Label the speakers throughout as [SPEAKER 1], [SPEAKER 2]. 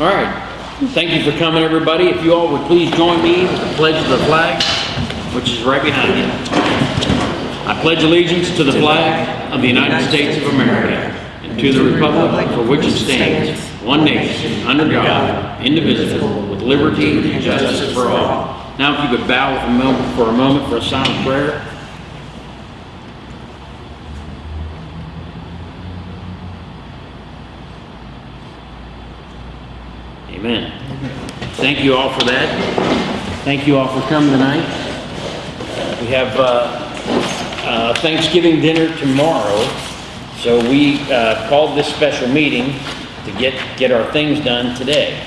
[SPEAKER 1] All right. Thank you for coming, everybody. If you all would please join me with the pledge of the flag, which is right behind you. I pledge allegiance to the flag of the United States of America and to the republic for which it stands, one nation, under God, indivisible, with liberty and justice for all. Now, if you could bow with a moment, for a moment for a silent prayer. Amen. Thank you all for that. Thank you all for coming tonight. We have uh, uh, Thanksgiving dinner tomorrow, so we uh, called this special meeting to get, get our things done today.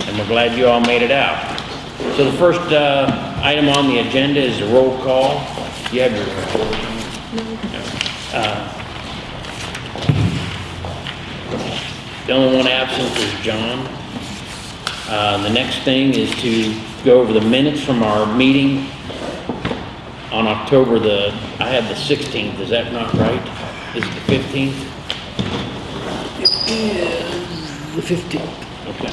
[SPEAKER 1] And we're glad you all made it out. So the first uh, item on the agenda is a roll call. You have your report? Uh, The only one absent is John. Uh, The next thing is to go over the minutes from our meeting on October the, I had the 16th, is that not right? Is it the 15th? It is the 15th. Okay.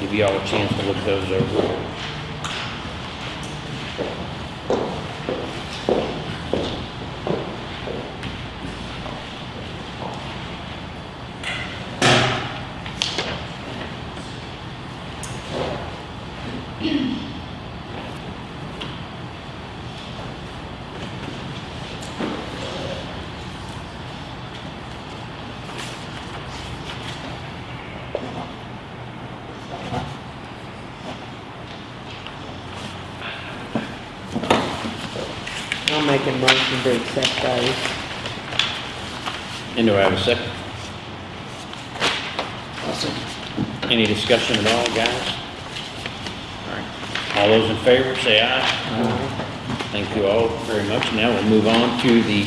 [SPEAKER 1] Give you all a chance to look those over.
[SPEAKER 2] Make a motion to accept those.
[SPEAKER 1] And do I have a second? Any discussion at all, guys? All right. All those in favor, say aye. Thank you all very much. Now we'll move on to the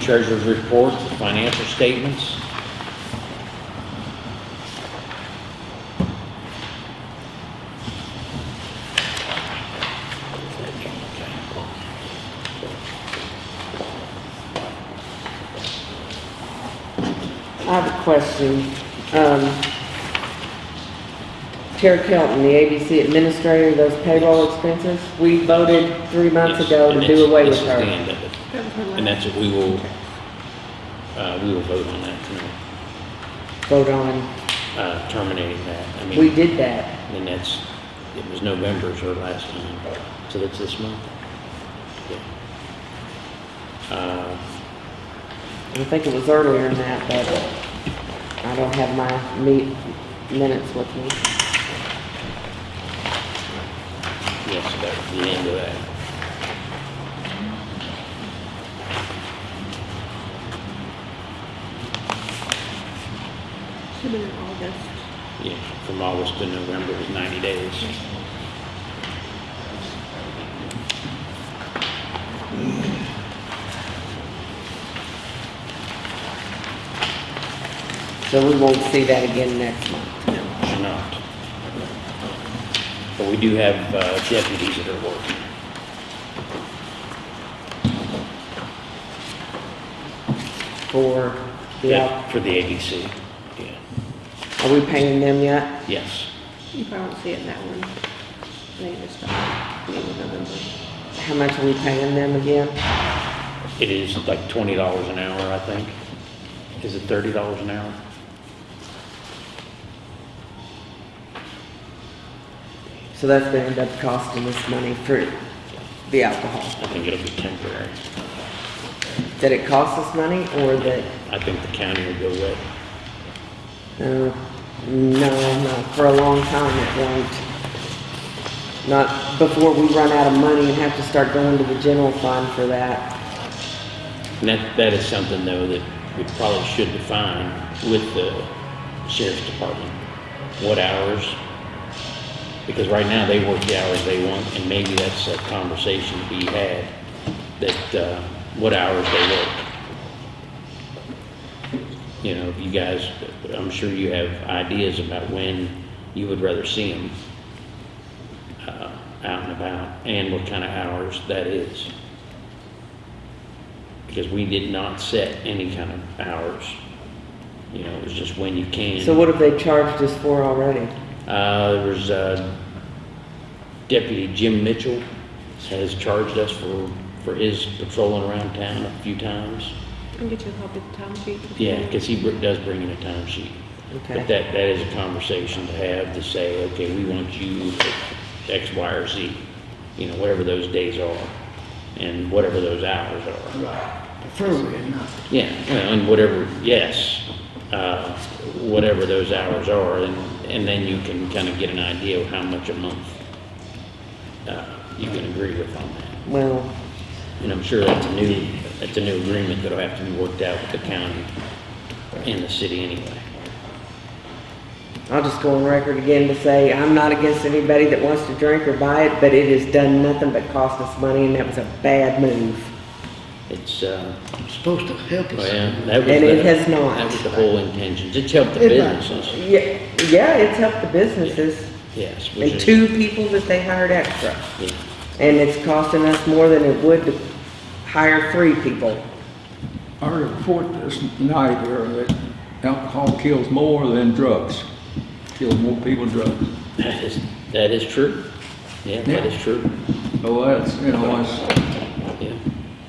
[SPEAKER 1] treasurer's report, the financial statements.
[SPEAKER 2] I have a question. Um, Terry Kelton, the ABC administrator, those payroll expenses, we voted three months
[SPEAKER 1] Yes,
[SPEAKER 2] ago
[SPEAKER 1] and
[SPEAKER 2] to do away with
[SPEAKER 1] the
[SPEAKER 2] her.
[SPEAKER 1] end of it. And that's what we will, uh, we will vote on that tonight,
[SPEAKER 2] Vote on,
[SPEAKER 1] uh, terminating that. I mean.
[SPEAKER 2] we did that.
[SPEAKER 1] And that's, it was November's our last time, so that's this month? Yeah. Uh,
[SPEAKER 2] I think it was earlier than that, but I don't have my meet, minutes with me.
[SPEAKER 1] yes, that the end of that.
[SPEAKER 3] Should have been August.
[SPEAKER 1] Yeah, from August to November was ninety days.
[SPEAKER 2] So we won't see that again next month.
[SPEAKER 1] No, should not. But we do have uh, deputies that are working.
[SPEAKER 2] For the,
[SPEAKER 1] Yeah,
[SPEAKER 2] out-
[SPEAKER 1] For the ABC, yeah,
[SPEAKER 2] are we paying them yet?
[SPEAKER 1] yes.
[SPEAKER 3] You probably won't see it in that one. They just start beginning November.
[SPEAKER 2] How much are we paying them again?
[SPEAKER 1] It is like twenty dollars an hour, I think. Is it thirty dollars an hour?
[SPEAKER 2] So that's gonna end up costing us money for the alcohol.
[SPEAKER 1] I think it'll be temporary.
[SPEAKER 2] Did it cost us money or that,
[SPEAKER 1] I think the county will go with.
[SPEAKER 2] uh, no, not for a long time it won't. Not before we run out of money and have to start going to the general fund for that.
[SPEAKER 1] And that, that is something though that we probably should define with the sheriff's department. What hours? Because right now they work the hours they want and maybe that's a conversation to be had, that, uh, what hours they work. You know, you guys, I'm sure you have ideas about when you would rather see them uh, out and about and what kind of hours that is. because we did not set any kind of hours. You know, it was just when you can.
[SPEAKER 2] So what have they charged us for already?
[SPEAKER 1] Uh, there was, uh, Deputy Jim Mitchell has charged us for, for his patrolling around town a few times.
[SPEAKER 3] I'll get you a copy of the time sheet.
[SPEAKER 1] Yeah, because he br- does bring in a time sheet. But that, that is a conversation to have, to say, okay, we want you at X, Y, or Z, you know, whatever those days are, and whatever those hours are.
[SPEAKER 4] Right. Preferably at night.
[SPEAKER 1] Yeah, and whatever, yes, uh, whatever those hours are, and, and then you can kind of get an idea of how much a month uh, you can agree with on that.
[SPEAKER 2] well,
[SPEAKER 1] And I'm sure that's a new, that's a new agreement that'll have to be worked out with the county and the city anyway.
[SPEAKER 2] I'll just go on record again to say, I'm not against anybody that wants to drink or buy it, but it has done nothing but cost us money, and that was a bad move.
[SPEAKER 1] It's, uh,
[SPEAKER 4] It's supposed to help us.
[SPEAKER 1] well, that was.
[SPEAKER 2] And it
[SPEAKER 1] the-
[SPEAKER 2] has not.
[SPEAKER 1] That was the whole intention. It's helped the
[SPEAKER 4] It has.
[SPEAKER 1] businesses,
[SPEAKER 2] Yeah, yeah, it's helped the businesses,
[SPEAKER 1] yes. which
[SPEAKER 2] and
[SPEAKER 1] is-
[SPEAKER 2] two people that they hired extra.
[SPEAKER 1] Yeah,
[SPEAKER 2] And it's costing us more than it would to hire three people.
[SPEAKER 5] I report this night here that alcohol kills more than drugs. Kills more people than drugs.
[SPEAKER 1] That is, that is true. Yeah, that
[SPEAKER 5] Yeah.
[SPEAKER 1] is true.
[SPEAKER 5] So that's, you know, it's
[SPEAKER 1] Yeah,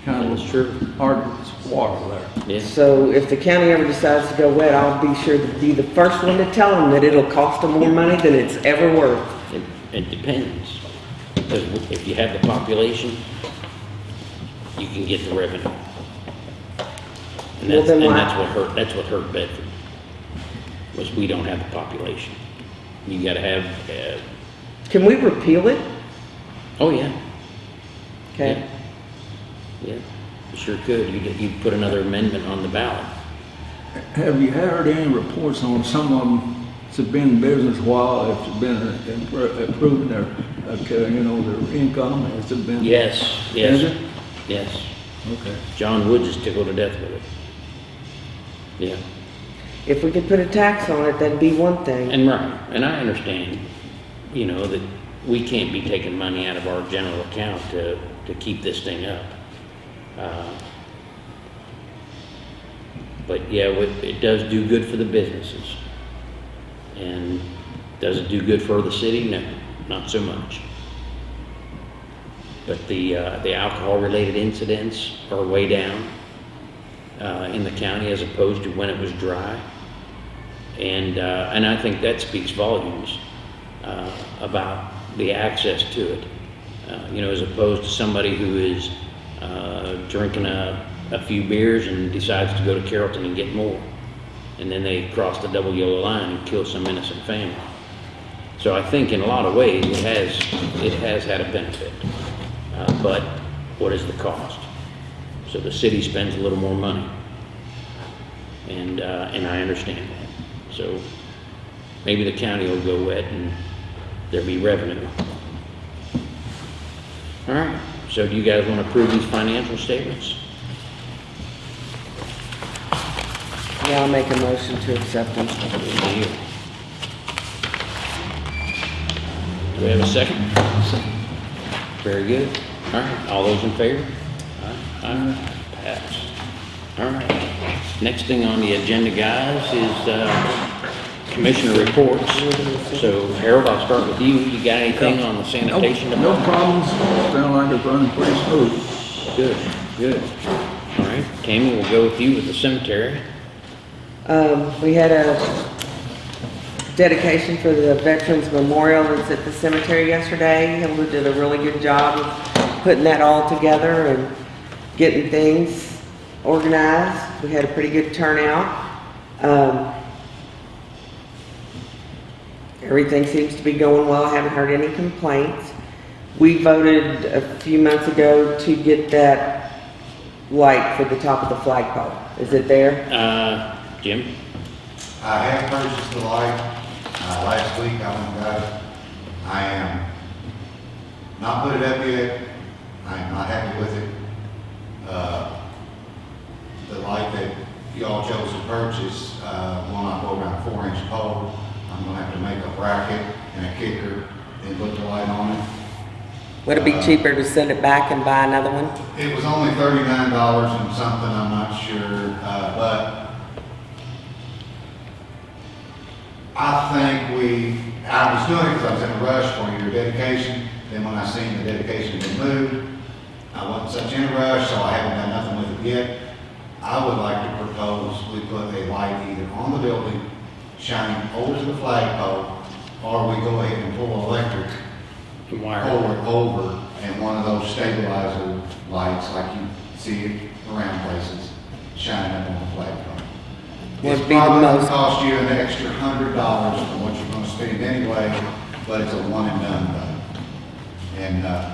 [SPEAKER 5] kind of
[SPEAKER 1] is true.
[SPEAKER 5] hard as water there.
[SPEAKER 1] Yeah,
[SPEAKER 2] So if the county ever decides to go wet, I'll be sure to be the first one to tell them that it'll cost them more money than it's ever worth.
[SPEAKER 1] it, it depends. Because if you have the population, you can get the revenue. And
[SPEAKER 2] Well,
[SPEAKER 1] that's,
[SPEAKER 2] then
[SPEAKER 1] and that's what hurt, that's what hurt Bedford, was we don't have the population. You gotta have, uh,
[SPEAKER 2] Can we repeal it?
[SPEAKER 1] oh yeah,
[SPEAKER 2] Okay.
[SPEAKER 1] yeah, you sure could. You, you put another amendment on the ballot.
[SPEAKER 5] Have you heard any reports on some of them that's been in business a while, that's been impro- improving their, uh, you know, their income, has it been?
[SPEAKER 1] Yes, yes,
[SPEAKER 5] it?
[SPEAKER 1] yes.
[SPEAKER 5] Okay.
[SPEAKER 1] John Woods is tickled to death with it. Yeah,
[SPEAKER 2] If we could put a tax on it, that'd be one thing.
[SPEAKER 1] and right, and I understand, you know, that we can't be taking money out of our general account to, to keep this thing up. Uh, But yeah, it, it does do good for the businesses. And does it do good for the city? No, not so much. But the, uh, the alcohol-related incidents are way down, uh, in the county as opposed to when it was dry. And, uh, and I think that speaks volumes, uh, about the access to it. Uh, you know, as opposed to somebody who is, uh, drinking a, a few beers and decides to go to Carrollton and get more. And then they cross the double yellow line and kill some innocent family. So I think in a lot of ways, it has, it has had a benefit. Uh, but what is the cost? So the city spends a little more money. And, uh, and I understand that. So maybe the county will go wet and there'll be revenue. All right, so do you guys want to approve these financial statements?
[SPEAKER 2] Yeah, I'll make a motion to accept them.
[SPEAKER 1] Do you? Do we have a second? Very good. All right, all those in favor? Aye, aye, pass. All right, next thing on the agenda, guys, is, uh, commissioner reports. So Harold, I'll start with you. You got anything on the
[SPEAKER 5] No
[SPEAKER 1] sanitation
[SPEAKER 5] no
[SPEAKER 1] department?
[SPEAKER 5] problems, sound like it's running pretty smooth.
[SPEAKER 1] Good, good. All right, Tammy, we'll go with you with the cemetery.
[SPEAKER 2] Um, we had a dedication for the Veterans Memorial that's at the cemetery yesterday. Hilda did a really good job of putting that all together and getting things organized. We had a pretty good turnout. Um, everything seems to be going well. I haven't heard any complaints. We voted a few months ago to get that light for the top of the flagpole. Is it there?
[SPEAKER 1] Uh, Jim?
[SPEAKER 6] I have purchased the light, uh, last week I went and got it. I am not put it up yet, I am not happy with it. Uh, the light that y'all chose to purchase, uh, one I bought around four inch pole. I'm gonna have to make a bracket and a kicker and put the light on it.
[SPEAKER 2] Would it be
[SPEAKER 6] Uh,
[SPEAKER 2] cheaper to send it back and buy another one?
[SPEAKER 6] It was only thirty-nine dollars and something, I'm not sure, uh, but I think we, I was doing it because I was in a rush for your dedication, then when I seen the dedication had been moved, I wasn't such in a rush, so I haven't done nothing with it yet. I would like to propose we put a light either on the building, shining over to the flagpole, or we go ahead and pull electric
[SPEAKER 1] The wire.
[SPEAKER 6] over, over, and one of those stabilizer lights like you see it around places, shining up on the flagpole.
[SPEAKER 2] Would
[SPEAKER 6] It's
[SPEAKER 2] be the
[SPEAKER 6] probably gonna
[SPEAKER 2] most-
[SPEAKER 6] cost you an extra hundred dollars from what you're gonna spend anyway, but it's a one and done though. And, uh,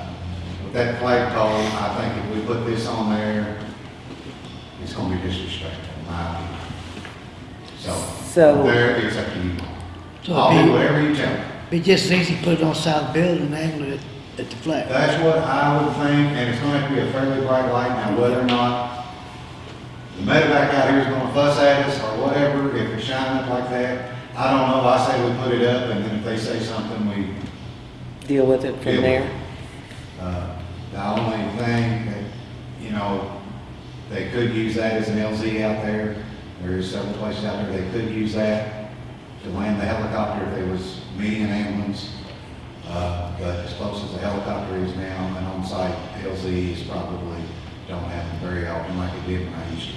[SPEAKER 6] with that flagpole, I think if we put this on there, it's gonna be disrespectful, in my opinion. So,
[SPEAKER 2] So-
[SPEAKER 6] there, it's up to you.
[SPEAKER 4] So
[SPEAKER 6] I'll
[SPEAKER 4] be-
[SPEAKER 6] do whatever you tell me.
[SPEAKER 4] Be just as easy to put it on side of the building and angle it at the flag.
[SPEAKER 6] That's what I would think, and it's gonna have to be a fairly bright light, now whether or not the medevac out here is gonna fuss at us or whatever, if it's shining up like that, I don't know, I say we put it up, and then if they say something, we,
[SPEAKER 2] Deal with it from
[SPEAKER 6] with
[SPEAKER 2] there?
[SPEAKER 6] uh, the only thing that, you know, they could use that as an LZ out there, there is several places out there, they could use that to land the helicopter if there was meeting an ambulance. Uh, but as close as the helicopter is now, an on-site LZ is probably, don't happen very often like it did when I used to.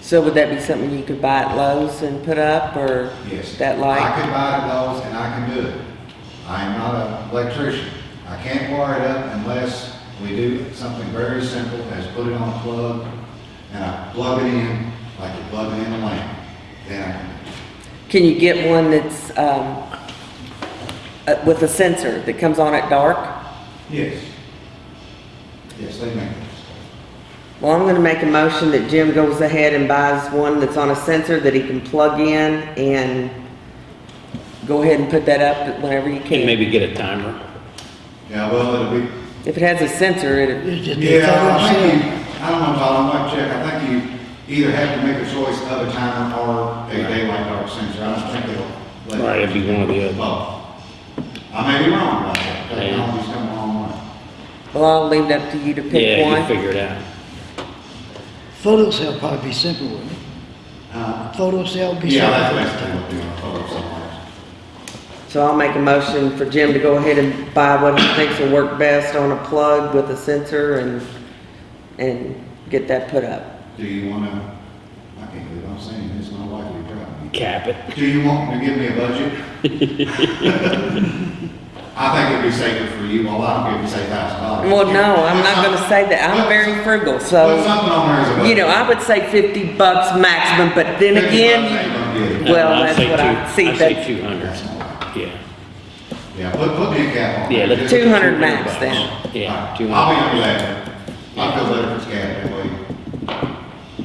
[SPEAKER 2] So would that be something you could buy at Lowe's and put up, or
[SPEAKER 6] Yes.
[SPEAKER 2] that light?
[SPEAKER 6] I could buy at Lowe's and I can do it. I am not an electrician. I can't wire it up unless we do something very simple as put it on a plug and I plug it in like you're plugging in a lamp. Then I can,
[SPEAKER 2] Can you get one that's, um, uh, with a sensor that comes on at dark?
[SPEAKER 6] yes. Yes, they make those.
[SPEAKER 2] Well, I'm gonna make a motion that Jim goes ahead and buys one that's on a sensor that he can plug in and go ahead and put that up whenever you
[SPEAKER 1] And
[SPEAKER 2] can.
[SPEAKER 1] maybe get a timer.
[SPEAKER 6] Yeah, well, it'll be,
[SPEAKER 2] If it has a sensor, it,
[SPEAKER 4] It's just be a
[SPEAKER 6] yeah, I
[SPEAKER 4] photo
[SPEAKER 6] think
[SPEAKER 4] cell.
[SPEAKER 6] you, I don't know, Todd, I might check. I think you either have to make a choice of a timer or a daylight dark sensor. I don't think it'll. let you-
[SPEAKER 1] Right, it'd be one or the other.
[SPEAKER 6] Both. I may be wrong about that.
[SPEAKER 1] Yeah.
[SPEAKER 6] Technology's come a long way.
[SPEAKER 2] well, I'll leave it up to you to pick
[SPEAKER 1] Yeah, you
[SPEAKER 2] one.
[SPEAKER 1] figure it out.
[SPEAKER 4] Photo cell probably be simple, wouldn't it?
[SPEAKER 6] Uh,
[SPEAKER 4] Photo cell would be
[SPEAKER 6] Yeah, that's basically what they're doing, photo somewhere.
[SPEAKER 2] So I'll make a motion for Jim to go ahead and buy what he thinks will work best on a plug with a sensor and, and get that put up.
[SPEAKER 6] Do you wanna, I can't believe I'm saying this, my wife will be proud of me.
[SPEAKER 1] Cap it.
[SPEAKER 6] Do you want to give me a budget? I think it'd be safer for you, well, I don't give you say thousand dollars.
[SPEAKER 2] Well, no, I'm not gonna say that. I'm very frugal,
[SPEAKER 6] Put
[SPEAKER 2] so,
[SPEAKER 6] something on there as a budget.
[SPEAKER 2] you know, I would say fifty bucks maximum, but then
[SPEAKER 6] 50 bucks ain't
[SPEAKER 2] again,
[SPEAKER 6] gonna get it.
[SPEAKER 2] Well,
[SPEAKER 1] I'd
[SPEAKER 2] that's
[SPEAKER 1] say
[SPEAKER 2] what I-
[SPEAKER 1] two-
[SPEAKER 2] see,
[SPEAKER 1] I'd say
[SPEAKER 2] that's-
[SPEAKER 1] two hundred. Yeah.
[SPEAKER 6] Yeah, put, put me a cap on.
[SPEAKER 1] Yeah,
[SPEAKER 6] there.
[SPEAKER 1] let's.
[SPEAKER 2] Two hundred
[SPEAKER 1] 200
[SPEAKER 2] max
[SPEAKER 1] bucks.
[SPEAKER 2] then.
[SPEAKER 1] Yeah,
[SPEAKER 6] Alright,
[SPEAKER 1] two
[SPEAKER 6] I'll be
[SPEAKER 1] hundred.
[SPEAKER 6] under that. I feel better if it's capped that way.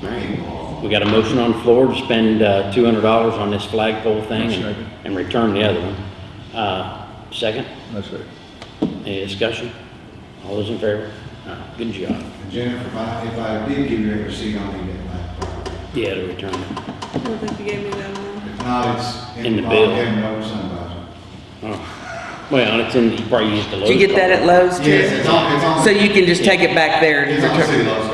[SPEAKER 1] We got a motion on the floor to spend, uh, two hundred dollars on this flagpole thing and,
[SPEAKER 5] Second.
[SPEAKER 1] and return the other one. Uh, second,
[SPEAKER 5] That's it.
[SPEAKER 1] any discussion? All those in favor? Uh, Good job.
[SPEAKER 6] And Jennifer, if I, if I did give you a receipt on the laptop,
[SPEAKER 1] Yeah, to return it.
[SPEAKER 3] I don't think you gave me that one.
[SPEAKER 6] if not, it's.
[SPEAKER 1] In the bill.
[SPEAKER 6] In the supervisor.
[SPEAKER 1] Oh, well, it's in, you probably used the Lowe's.
[SPEAKER 2] did you get that at Lowe's too?
[SPEAKER 6] Yes, it's on, it's on.
[SPEAKER 2] So you can just take it back there and
[SPEAKER 6] It's on the city
[SPEAKER 2] return.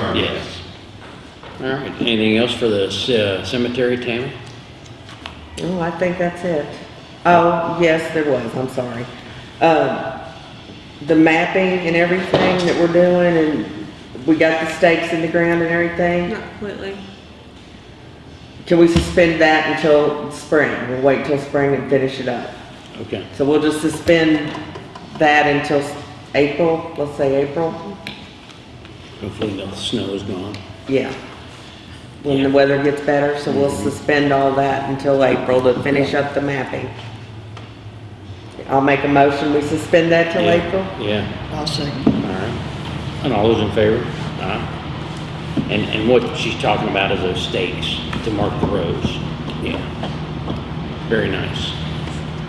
[SPEAKER 6] Lowe's card.
[SPEAKER 1] Yes. All right, anything else for the c- cemetery, Tammy?
[SPEAKER 2] Oh, I think that's it. Oh, yes, there was, I'm sorry. Um, the mapping and everything that we're doing and we got the stakes in the ground and everything.
[SPEAKER 3] Not completely.
[SPEAKER 2] Can we suspend that until spring? We'll wait till spring and finish it up.
[SPEAKER 1] Okay,
[SPEAKER 2] So we'll just suspend that until s- April, let's say April?
[SPEAKER 1] hopefully the snow is gone.
[SPEAKER 2] Yeah. When the weather gets better, so we'll suspend all that until April to finish up the mapping. I'll make a motion, we suspend that till
[SPEAKER 1] Yeah,
[SPEAKER 2] April?
[SPEAKER 1] Yeah,
[SPEAKER 4] I'll second.
[SPEAKER 1] all right. And all those in favor? Aye. And, and what she's talking about is those stakes to mark the roads. Yeah. Very nice.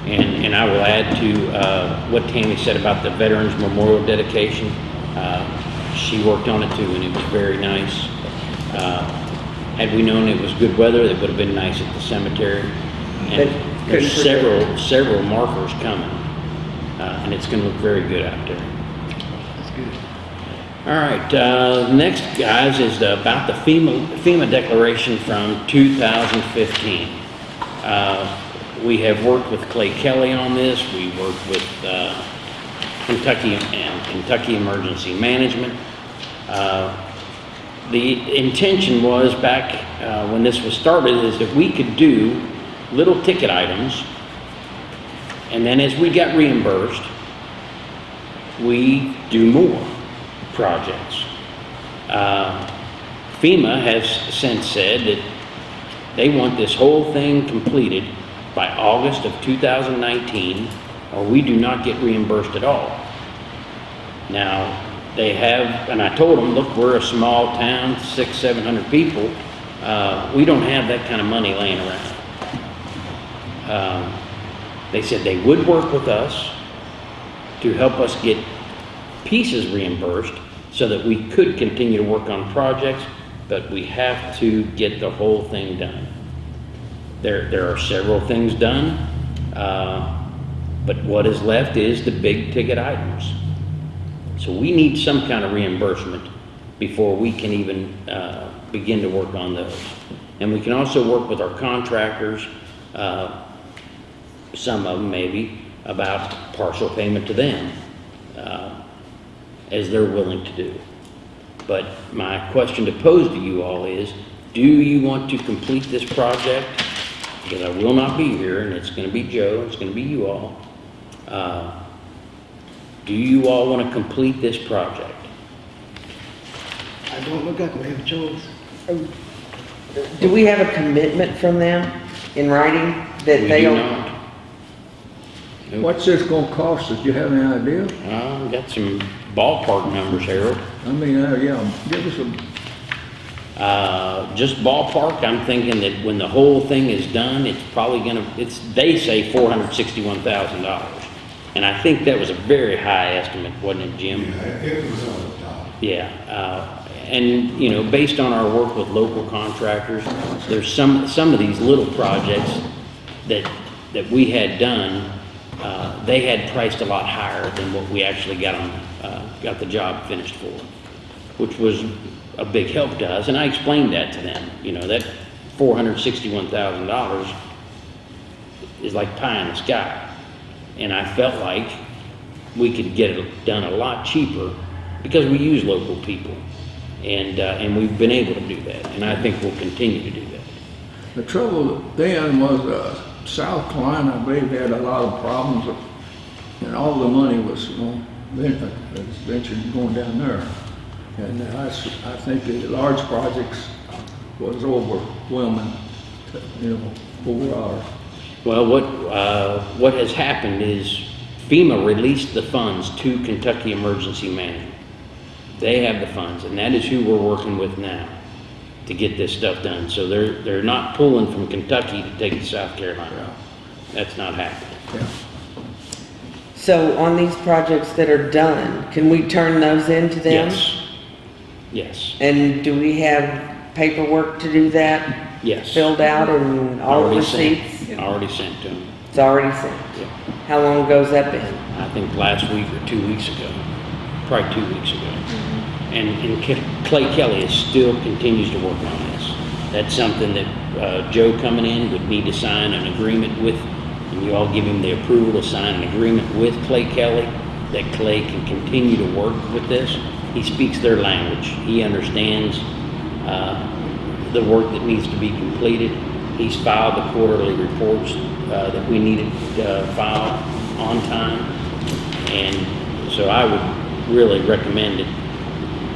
[SPEAKER 1] And, and I will add to, uh, what Tammy said about the Veterans Memorial dedication. Uh, she worked on it too, and it was very nice. Uh, had we known it was good weather, it would have been nice at the cemetery.
[SPEAKER 2] But
[SPEAKER 1] And there's
[SPEAKER 2] couldn't
[SPEAKER 1] several, several markers coming, uh, and it's gonna look very good out there. That's good. All right, uh, next, guys, is the- about the FEMA, FEMA declaration from 2015. Uh, We have worked with Clay Kelly on this, we worked with uh, Kentucky and Kentucky Emergency Management. Uh, The intention was back uh, when this was started is that we could do little ticket items, and then as we got reimbursed, we do more projects. Uh, FEMA has since said that they want this whole thing completed by August of 2019, or we do not get reimbursed at all. Now, they have, and I told them, look, we're a small town, six, seven hundred people. Uh, we don't have that kind of money laying around. Um, They said they would work with us to help us get pieces reimbursed so that we could continue to work on projects, but we have to get the whole thing done. There, there are several things done, uh, but what is left is the big ticket items. So we need some kind of reimbursement before we can even uh, begin to work on those. And we can also work with our contractors, uh, some of them maybe, about partial payment to them, uh, as they're willing to do. But my question to pose to you all is, do you want to complete this project? Because I will not be here, and it's gonna be Joe, it's gonna be you all. Uh, Do you all want to complete this project?
[SPEAKER 4] I don't look like we have a choice.
[SPEAKER 2] Do we have a commitment from them in writing that
[SPEAKER 1] We do
[SPEAKER 2] they'll?
[SPEAKER 1] not. Nope.
[SPEAKER 5] What's this gonna cost us? Do you have any idea?
[SPEAKER 1] Uh, got some ballpark numbers, Harold.
[SPEAKER 5] I mean, uh, yeah, give us a,
[SPEAKER 1] Uh, just ballpark, I'm thinking that when the whole thing is done, it's probably gonna, it's, they say four hundred sixty-one thousand dollars. And I think that was a very high estimate, wasn't it, Jim?
[SPEAKER 6] It was on the top.
[SPEAKER 1] Yeah, uh, and, you know, based on our work with local contractors, there's some, some of these little projects that, that we had done, uh, they had priced a lot higher than what we actually got on, uh, got the job finished for, which was a big help to us, and I explained that to them, you know, that four hundred sixty-one thousand dollars is like pie in the sky. And I felt like we could get it done a lot cheaper because we use local people. And, uh, and we've been able to do that, and I think we'll continue to do that.
[SPEAKER 5] the trouble then was, uh, South Carolina, I believe, had a lot of problems, and all the money was, uh, ventured going down there. And I, I think the large projects was overwhelming, you know, over ours.
[SPEAKER 1] Well, what, uh, what has happened is FEMA released the funds to Kentucky Emergency Management. They have the funds, and that is who we're working with now to get this stuff done. So they're, they're not pulling from Kentucky to take to South Carolina. That's not happening.
[SPEAKER 5] Yeah.
[SPEAKER 2] So on these projects that are done, can we turn those into them?
[SPEAKER 1] Yes. Yes,
[SPEAKER 2] And do we have paperwork to do that?
[SPEAKER 1] Yes.
[SPEAKER 2] Filled out and all
[SPEAKER 1] Already sent.
[SPEAKER 2] receipts?
[SPEAKER 1] Already sent to them.
[SPEAKER 2] It's already sent.
[SPEAKER 1] Yeah.
[SPEAKER 2] How long ago's that been?
[SPEAKER 1] I think last week or two weeks ago, probably two weeks ago. And, and Ke- Clay Kelly is still continues to work on this. That's something that, uh, Joe coming in would need to sign an agreement with, and you all give him the approval to sign an agreement with Clay Kelly, that Clay can continue to work with this. He speaks their language. He understands, uh, the work that needs to be completed. He's filed the quarterly reports, uh, that we needed, uh, filed on time. And so I would really recommend it,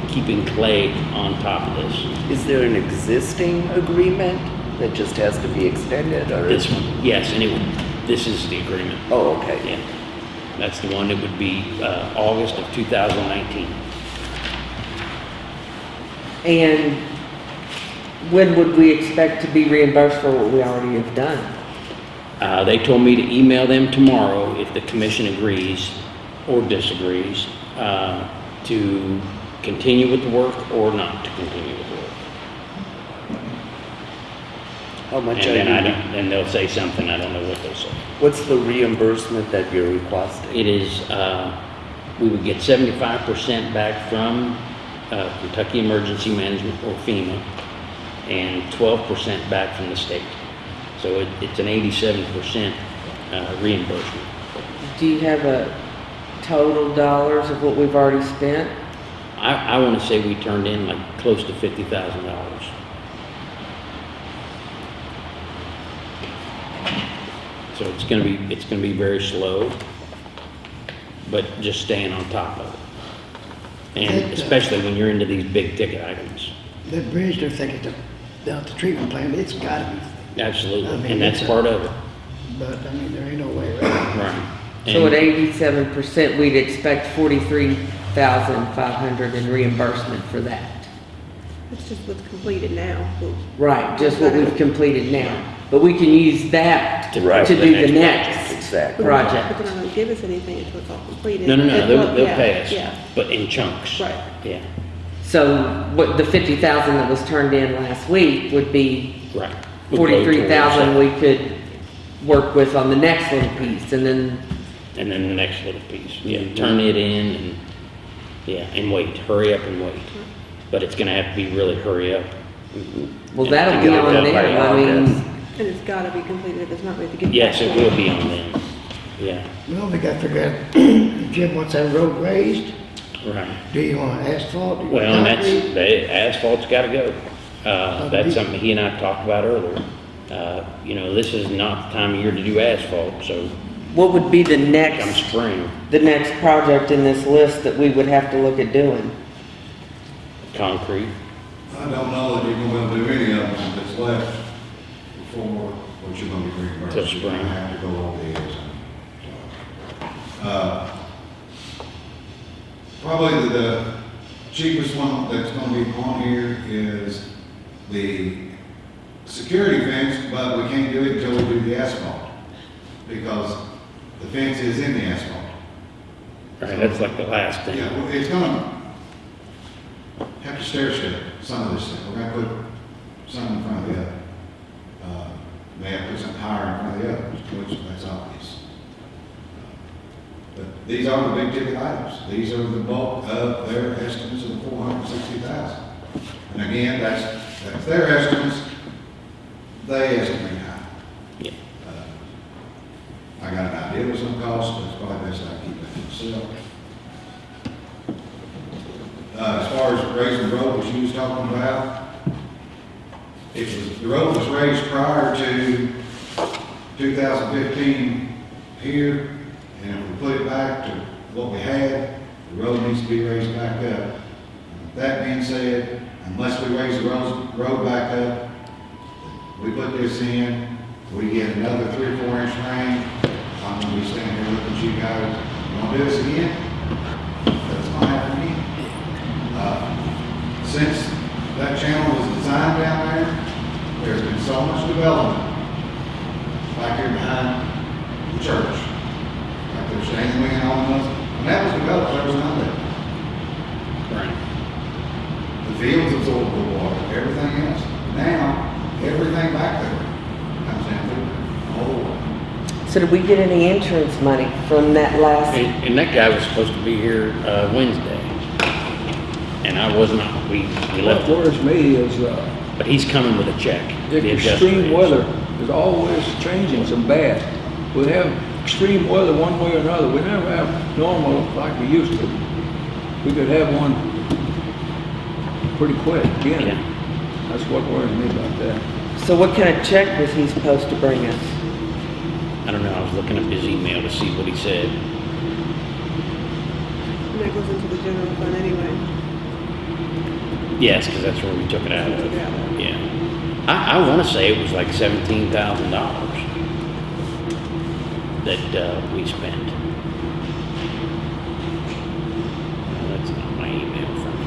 [SPEAKER 1] keeping Clay on top of this.
[SPEAKER 7] Is there an existing agreement that just has to be extended or?
[SPEAKER 1] This one, yes, and it would, this is the agreement.
[SPEAKER 7] Oh, okay.
[SPEAKER 1] Yeah, that's the one that would be, uh, August of 2019.
[SPEAKER 2] And when would we expect to be reimbursed for what we already have done?
[SPEAKER 1] Uh, they told me to email them tomorrow if the commission agrees or disagrees, uh, to continue with the work or not to continue with the work.
[SPEAKER 7] How
[SPEAKER 1] And
[SPEAKER 7] much are
[SPEAKER 1] then I don't, then they'll say something, I don't know what they'll say.
[SPEAKER 7] what's the reimbursement that you're requesting?
[SPEAKER 1] It is, uh, we would get seventy-five percent back from uh, Kentucky Emergency Management or FEMA, and twelve percent back from the state. So it, it's an eighty-seven percent uh, reimbursement.
[SPEAKER 2] Do you have a total dollars of what we've already spent?
[SPEAKER 1] I, I wanna say we turned in like close to fifty thousand dollars. So it's gonna be, it's gonna be very slow, but just staying on top of it. And
[SPEAKER 4] It, uh,
[SPEAKER 1] especially when you're into these big ticket items,
[SPEAKER 4] That bridge they're thinking to, down at the treatment plant, it's gotta be, I
[SPEAKER 1] absolutely,
[SPEAKER 4] mean,
[SPEAKER 1] and that's
[SPEAKER 4] it's a-
[SPEAKER 1] part of it,
[SPEAKER 4] but I mean, there ain't no way around it.
[SPEAKER 1] right?
[SPEAKER 2] So at
[SPEAKER 1] And-
[SPEAKER 2] eighty-seven percent, we'd expect forty-three thousand five hundred in reimbursement for that.
[SPEAKER 3] That's just what's completed now. but-
[SPEAKER 2] Right, just what we've completed now. But we can use that
[SPEAKER 1] To
[SPEAKER 2] to
[SPEAKER 1] write
[SPEAKER 2] do
[SPEAKER 1] the
[SPEAKER 2] the
[SPEAKER 1] next
[SPEAKER 2] next
[SPEAKER 7] Exactly.
[SPEAKER 3] But they're
[SPEAKER 2] project.
[SPEAKER 3] But they're not gonna give us anything until it's all completed.
[SPEAKER 1] No, no, no,
[SPEAKER 3] It-
[SPEAKER 1] they'll,
[SPEAKER 3] well,
[SPEAKER 1] they'll
[SPEAKER 3] yeah,
[SPEAKER 1] pay us,
[SPEAKER 3] Yeah,
[SPEAKER 1] but in chunks.
[SPEAKER 3] right.
[SPEAKER 1] Yeah,
[SPEAKER 2] So what, the fifty thousand that was turned in last week would be
[SPEAKER 1] right. We'll go
[SPEAKER 2] forty-three thousand
[SPEAKER 1] towards
[SPEAKER 2] we could work with on the next little piece and then.
[SPEAKER 1] And then the next little piece, yeah, mm-hmm. turn it in and, yeah, and wait, hurry up and wait. But it's gonna have to be really hurry up.
[SPEAKER 2] well,
[SPEAKER 1] And
[SPEAKER 2] that'll be on
[SPEAKER 1] done by
[SPEAKER 2] them. I mean,
[SPEAKER 3] And it's gotta be completed, if it's not, we have to get.
[SPEAKER 1] Yes, it will be on them, yeah,
[SPEAKER 4] Well, we gotta figure out, Jim wants that road raised,
[SPEAKER 1] right.
[SPEAKER 4] do you want asphalt? Do you
[SPEAKER 1] Well, and that's,
[SPEAKER 4] concrete?
[SPEAKER 1] the asphalt's gotta go. Uh, that's something he and I talked about earlier. Uh, you know, this is not the time of year to do asphalt, so
[SPEAKER 2] what would be the
[SPEAKER 1] come
[SPEAKER 2] next,
[SPEAKER 1] spring,
[SPEAKER 2] the next project in this list that we would have to look at doing?
[SPEAKER 1] concrete.
[SPEAKER 6] I don't know that you're gonna be able to do any of them that's left before what you're gonna be reimbursed.
[SPEAKER 1] Till
[SPEAKER 6] You're gonna
[SPEAKER 1] spring.
[SPEAKER 6] have to go over the edge. Uh, Probably the cheapest one that's gonna be on here is the security fence, but we can't do it until we do the asphalt. Because the fence is in the asphalt.
[SPEAKER 1] Right, that's like the last thing.
[SPEAKER 6] Yeah, well, it's gonna have to stair step some of this stuff. We're gonna put some in front of the other. Uh, May have to put some higher in front of the other, which that's obvious. But these are the big ticket items. These are the bulk of their estimates of four hundred and sixty thousand. And again, that's, that's their estimates. They estimate high.
[SPEAKER 1] Yeah.
[SPEAKER 6] Uh, I got an idea what some cost, but it's probably best I keep that to myself. Uh, as far as raising the road, which you was talking about, it was, the road was raised prior to two thousand fifteen here, and if we put it back to what we had, the road needs to be raised back up. And That being said, unless we raise the road, road back up, we put this in, we get another three or four inch rain, I'm gonna be standing here looking at you guys, you wanna do this again? That's gonna again. Uh, Since that channel was designed down there, there's been so much development back here behind the church. Like there's Shane Wing on us, when that was developed, there was none there.
[SPEAKER 1] Right.
[SPEAKER 6] The fields absorb the water, everything else. Now, everything back there comes down through the whole way.
[SPEAKER 2] So did we get any insurance money from that last?
[SPEAKER 1] And, and that guy was supposed to be here, uh, Wednesday. And I was not, we, we
[SPEAKER 5] What
[SPEAKER 1] left,
[SPEAKER 5] worries me is, uh,
[SPEAKER 1] but he's coming with a check.
[SPEAKER 5] the
[SPEAKER 1] adjuster
[SPEAKER 5] extreme
[SPEAKER 1] is.
[SPEAKER 5] weather is always changing some bad. We have extreme weather one way or another. We never have normal like we used to. We could have one pretty quick again.
[SPEAKER 1] Yeah.
[SPEAKER 5] That's what worries me about that.
[SPEAKER 2] So what kind of check was he supposed to bring us?
[SPEAKER 1] I don't know, I was looking up his email to see what he said.
[SPEAKER 3] And that goes into the general fund anyway.
[SPEAKER 1] Yes, because that's where we took it out of.
[SPEAKER 3] Yeah.
[SPEAKER 1] Yeah. I, I want to say it was like seventeen thousand dollars that, uh, we spent. That's not my email from.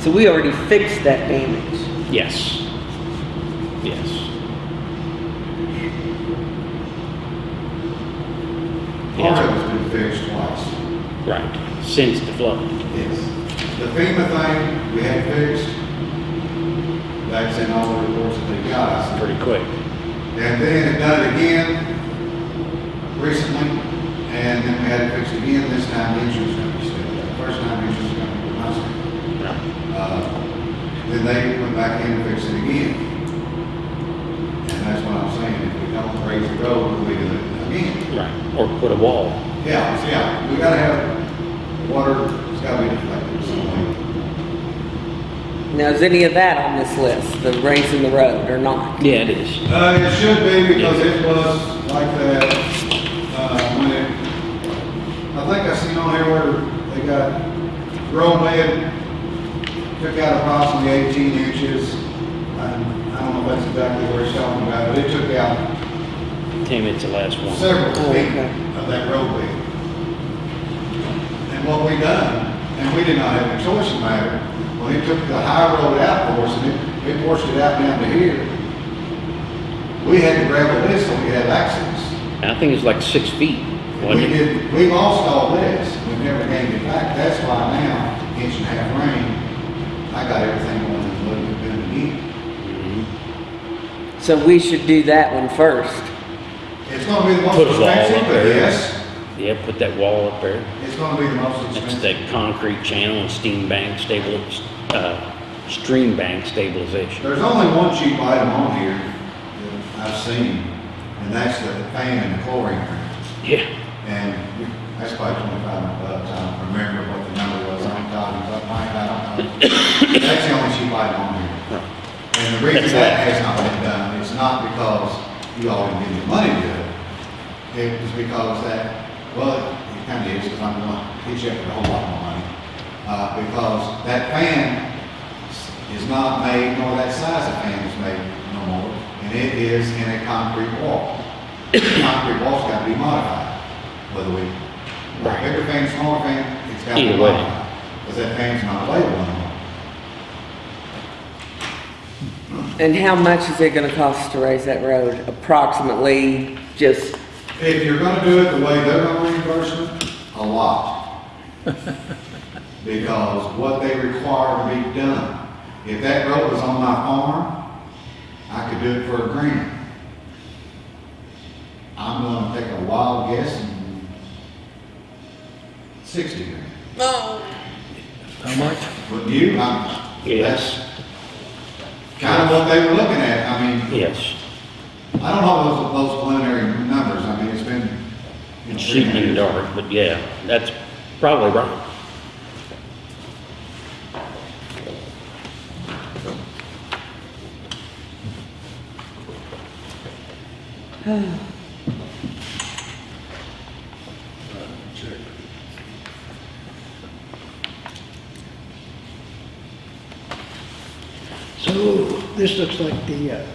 [SPEAKER 2] So we already fixed that damage.
[SPEAKER 1] Yes. Yes.
[SPEAKER 6] Part of it's been fixed twice.
[SPEAKER 1] right, since the flood.
[SPEAKER 6] Yes. The FEMA thing, we had fixed. That's in all the reports that they got us.
[SPEAKER 1] pretty quick.
[SPEAKER 6] And then had done it again recently, and then we had it fixed again. This time the insurance company stepped that. First time the insurance company was not uh, Then they went back in and fixed it again. And that's what I'm saying. If we don't raise the road, we do it again.
[SPEAKER 1] Right. Or put a wall.
[SPEAKER 6] Yeah, yeah. We gotta have water. It's gotta be deflected. Mm-hmm.
[SPEAKER 2] Now, is any of that on this list, the raising the road or not?
[SPEAKER 1] Yeah, it is.
[SPEAKER 6] Uh, it should be because it was like that, uh, when it, I think I seen on here where they got road bed, took out approximately eighteen inches. I, I don't know if that's exactly where it's talking about, but it took out
[SPEAKER 1] Tim, it's the last one.
[SPEAKER 6] several
[SPEAKER 2] Oh,
[SPEAKER 6] feet
[SPEAKER 2] okay.
[SPEAKER 6] of that road bed. And what we done, and we did not have a choice in the matter, when it took the high road out for us and it, it washed it out down to here, we had to gravel this so we had access.
[SPEAKER 1] I think it's like six feet,
[SPEAKER 6] We
[SPEAKER 1] it?
[SPEAKER 6] did, we lost all this, we never gained it back, that's why now, inch and a half rain, I got everything on the little bit again.
[SPEAKER 2] So we should do that one first.
[SPEAKER 6] It's gonna be the most
[SPEAKER 1] Put a wall
[SPEAKER 6] expensive,
[SPEAKER 1] up
[SPEAKER 6] but
[SPEAKER 1] there.
[SPEAKER 6] yes,
[SPEAKER 1] Yeah, put that wall up there.
[SPEAKER 6] it's gonna be the most
[SPEAKER 1] That's
[SPEAKER 6] expensive.
[SPEAKER 1] that concrete channel and steam bank stable, uh, stream bank stabilization.
[SPEAKER 6] There's only one cheap item on here that I've seen, and that's the fan and the chlorine.
[SPEAKER 1] Yeah,
[SPEAKER 6] And that's probably twenty-five hundred bucks, I don't remember what the number was, I'm talking about, Mike, I don't know. That's the only cheap item on here. And the reason
[SPEAKER 1] That's
[SPEAKER 6] that
[SPEAKER 1] right.
[SPEAKER 6] has not been done, is not because you all didn't give me money to do it. It was because that, well, it kind of is, because I'm gonna hit you up with a whole lot more money. Uh, because that fan is not made, nor that size of fan is made no more, and it is in a concrete wall. Concrete wall's gotta be modified, whether we,
[SPEAKER 1] Right.
[SPEAKER 6] bigger fan, smaller fan, it's gotta be
[SPEAKER 1] Either way.
[SPEAKER 6] modified. Because that fan's not available anymore.
[SPEAKER 2] And how much is it gonna cost to raise that road? Approximately, just,
[SPEAKER 6] If you're gonna do it the way they're gonna reimburse it, a lot. Because what they require to be done, if that road was on my farm, I could do it for a grand. I'm gonna take a wild guess and sixty grand.
[SPEAKER 5] How much?
[SPEAKER 6] But you, I'm,
[SPEAKER 1] Yes.
[SPEAKER 6] that's kind of what they were looking at, I mean,
[SPEAKER 1] yes.
[SPEAKER 6] I don't know those, those preliminary numbers, I mean, it's been, you know.
[SPEAKER 1] Shooting in the dark, but yeah, that's probably right.
[SPEAKER 4] So this looks like the uh,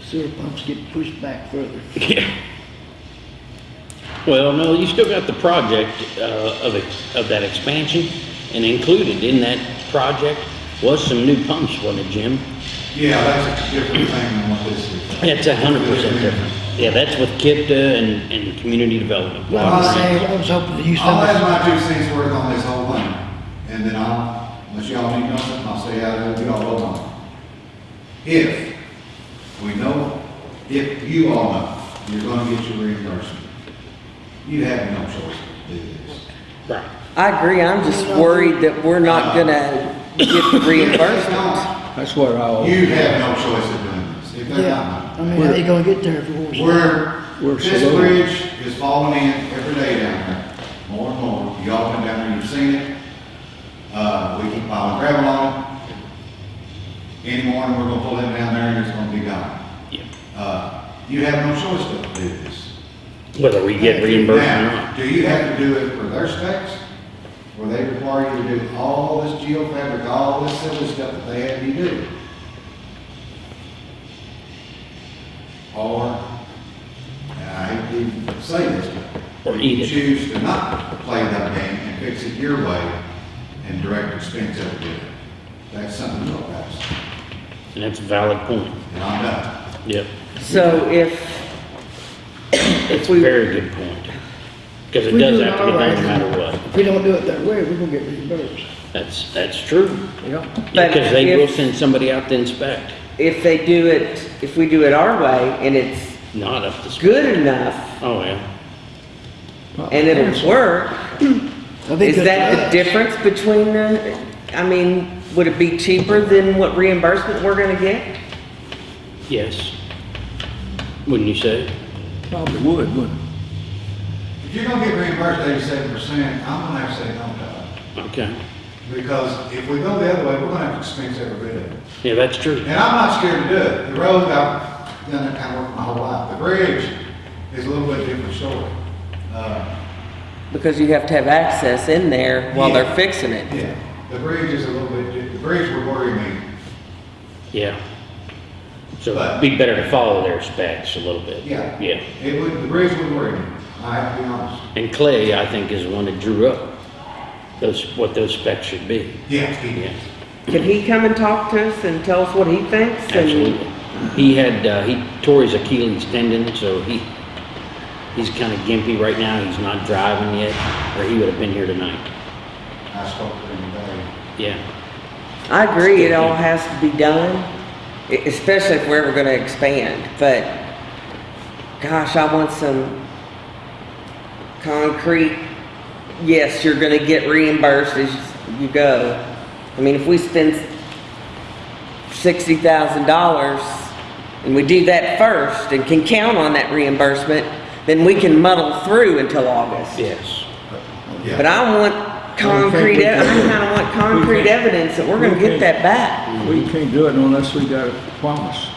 [SPEAKER 4] sewer pumps get pushed back further.
[SPEAKER 1] Yeah. Well, no, you still got the project uh, of, of that expansion, and included in that project was some new pumps, wasn't it, Jim?
[SPEAKER 6] Yeah, that's a different thing than what this is.
[SPEAKER 1] It's a hundred percent different. Yeah, that's with KIPTA and, and community development.
[SPEAKER 4] Well, I was saying, I was hoping to use
[SPEAKER 6] I'll
[SPEAKER 4] of
[SPEAKER 6] have
[SPEAKER 4] this.
[SPEAKER 6] my two cents worth on this whole thing, and then I'll, unless y'all need nothing, I'll stay out of it, you all vote on it. If we know, if you all know, you're gonna get your reimbursement, you have no choice to do this.
[SPEAKER 1] Right.
[SPEAKER 2] I agree, I'm just worried that we're not gonna get the reimbursement.
[SPEAKER 5] That's what I always.
[SPEAKER 6] You have no choice of doing this, if they're
[SPEAKER 4] Yeah,
[SPEAKER 6] not.
[SPEAKER 4] I mean, how you gonna get there if it was?
[SPEAKER 6] We're,
[SPEAKER 5] We're
[SPEAKER 6] this
[SPEAKER 5] slow.
[SPEAKER 6] bridge is falling in every day down there, more and more. Y'all come down there, you've seen it. Uh, we keep piling gravel on it. Any morning, we're gonna pull it down there and it's gonna be gone.
[SPEAKER 1] Yeah.
[SPEAKER 6] Uh, you have no choice but to do this.
[SPEAKER 1] Whether we get reimbursed or
[SPEAKER 6] Now,
[SPEAKER 1] not.
[SPEAKER 6] Do you have to do it for their specs? Where they require you to do all this geofabric, all this silly stuff that they have you do? Or, I hate to even say this, but.
[SPEAKER 1] Or eat it.
[SPEAKER 6] Choose to not play that game and fix it your way and direct expense over there. That's something to look at,
[SPEAKER 1] And that's a valid point.
[SPEAKER 6] and I'm done.
[SPEAKER 1] Yep.
[SPEAKER 2] So if,
[SPEAKER 1] It's a
[SPEAKER 2] we-
[SPEAKER 1] very good point. Because it
[SPEAKER 4] We
[SPEAKER 1] does
[SPEAKER 4] do
[SPEAKER 1] have to
[SPEAKER 4] our
[SPEAKER 1] get done
[SPEAKER 4] way.
[SPEAKER 1] no matter what.
[SPEAKER 4] If we don't do it that way, we're gonna get reimbursed.
[SPEAKER 1] That's, that's true.
[SPEAKER 5] Yeah.
[SPEAKER 2] But uh,
[SPEAKER 1] Because they will
[SPEAKER 2] if-
[SPEAKER 1] send somebody out to inspect,
[SPEAKER 2] if they do it, if we do it our way and it's
[SPEAKER 1] not up to. spec.
[SPEAKER 2] good enough
[SPEAKER 1] Oh, yeah.
[SPEAKER 2] and it'll work,
[SPEAKER 4] That'd be
[SPEAKER 2] is
[SPEAKER 4] good
[SPEAKER 2] that
[SPEAKER 4] for
[SPEAKER 2] the
[SPEAKER 4] us.
[SPEAKER 2] difference between the, I mean, would it be cheaper than what reimbursement we're gonna get?
[SPEAKER 1] Yes. Wouldn't you say?
[SPEAKER 5] Probably would, wouldn't it?
[SPEAKER 6] If you're gonna get reimbursed eighty-seven percent, I'm gonna have to say no to it.
[SPEAKER 1] Okay.
[SPEAKER 6] Because if we go the other way, we're gonna have to expense every bit of it.
[SPEAKER 1] Yeah, that's true.
[SPEAKER 6] And I'm not scared to do it. The road, I've done that kind of work my whole life. The bridge is a little bit different story. Uh,
[SPEAKER 2] Because you have to have access in there while they're fixing it.
[SPEAKER 6] Yeah, the bridge is a little bit, di- the bridge would worry me.
[SPEAKER 1] Yeah. So it'd be better to follow their specs a little bit.
[SPEAKER 6] Yeah.
[SPEAKER 1] Yeah.
[SPEAKER 6] It would, the bridge would worry me. I have to be honest.
[SPEAKER 1] And Clay, I think, is the one that drew up those, what those specs should be.
[SPEAKER 6] Yeah, he
[SPEAKER 1] Yeah,
[SPEAKER 2] Can he come and talk to us and tell us what he thinks? and-
[SPEAKER 1] absolutely. He had, uh, he tore his Achilles tendon, so he, he's kind of gimpy right now. He's not driving yet, or he would have been here tonight.
[SPEAKER 6] I spoke to him today.
[SPEAKER 1] Yeah.
[SPEAKER 2] I agree, it all has to be done, e- especially if we're ever gonna expand, but gosh, I want some concrete, yes, you're gonna get reimbursed as you go. I mean, if we spend sixty thousand dollars and we do that first and can count on that reimbursement, then we can muddle through until August.
[SPEAKER 1] Yes.
[SPEAKER 6] Yeah.
[SPEAKER 2] But I want concrete, I kinda want concrete evidence that we're gonna get that back.
[SPEAKER 5] We can't do it unless we got a promise.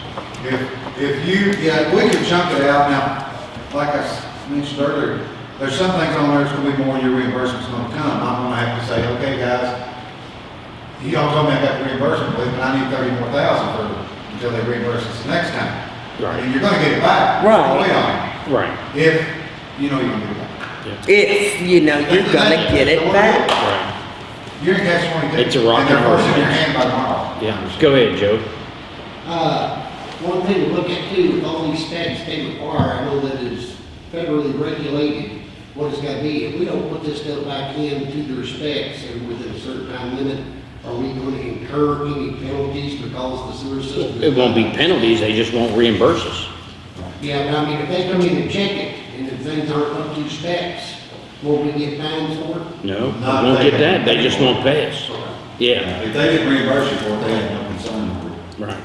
[SPEAKER 6] If, if you, yeah, we can chunk it out now, like I s- mentioned earlier, there's some things on there that's gonna be more your reimbursement's gonna come. I'm gonna have to say, okay, guys, you don't tell me I got the reimbursement, but I need thirty more thousand for, until they reimburse us the next time.
[SPEAKER 1] Right.
[SPEAKER 6] And you're gonna get it back.
[SPEAKER 2] Right.
[SPEAKER 6] Wait on
[SPEAKER 1] Right.
[SPEAKER 6] If, you know you're gonna get it back.
[SPEAKER 2] If, you know, you're gonna get it back.
[SPEAKER 1] Right.
[SPEAKER 6] You're in catch twenty-two.
[SPEAKER 1] It's a rock and
[SPEAKER 6] they're
[SPEAKER 1] a hard
[SPEAKER 6] forcing your hand by tomorrow.
[SPEAKER 1] Yeah. Go ahead, Joe.
[SPEAKER 8] Uh, one thing to look at too, with all these specs they require, I know that is federally regulated, what it's gotta be. If we don't put this stuff back in to their specs and within a certain time limit, are we gonna incur any penalties because the sewer system?
[SPEAKER 1] It won't be penalties, they just won't reimburse us.
[SPEAKER 8] Yeah, but I mean, if they come in and check it, and if things aren't up to specs, won't we get fines for it?
[SPEAKER 1] No, we
[SPEAKER 6] Not
[SPEAKER 1] won't get that, they just won't pay us. Yeah,
[SPEAKER 6] If they didn't reimburse you for it, they had no concern with it.
[SPEAKER 1] right.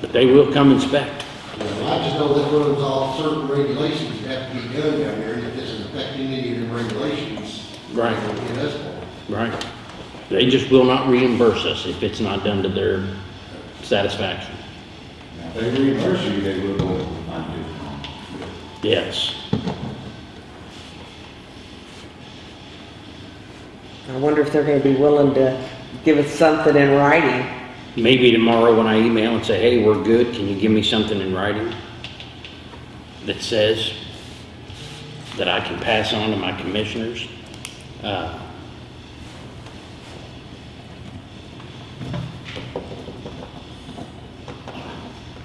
[SPEAKER 1] But they will come inspect.
[SPEAKER 8] I just know that runs off certain regulations that have to be done down there, and if this is affecting any of the regulations.
[SPEAKER 1] Right.
[SPEAKER 8] they'll get us for it.
[SPEAKER 1] Right. They just will not reimburse us if it's not done to their satisfaction.
[SPEAKER 6] Now, If they reimburse you, they will go and find.
[SPEAKER 1] Yes.
[SPEAKER 2] I wonder if they're gonna be willing to give us something in writing.
[SPEAKER 1] Maybe tomorrow when I email and say, hey, we're good, can you give me something in writing that says that I can pass on to my commissioners? Uh,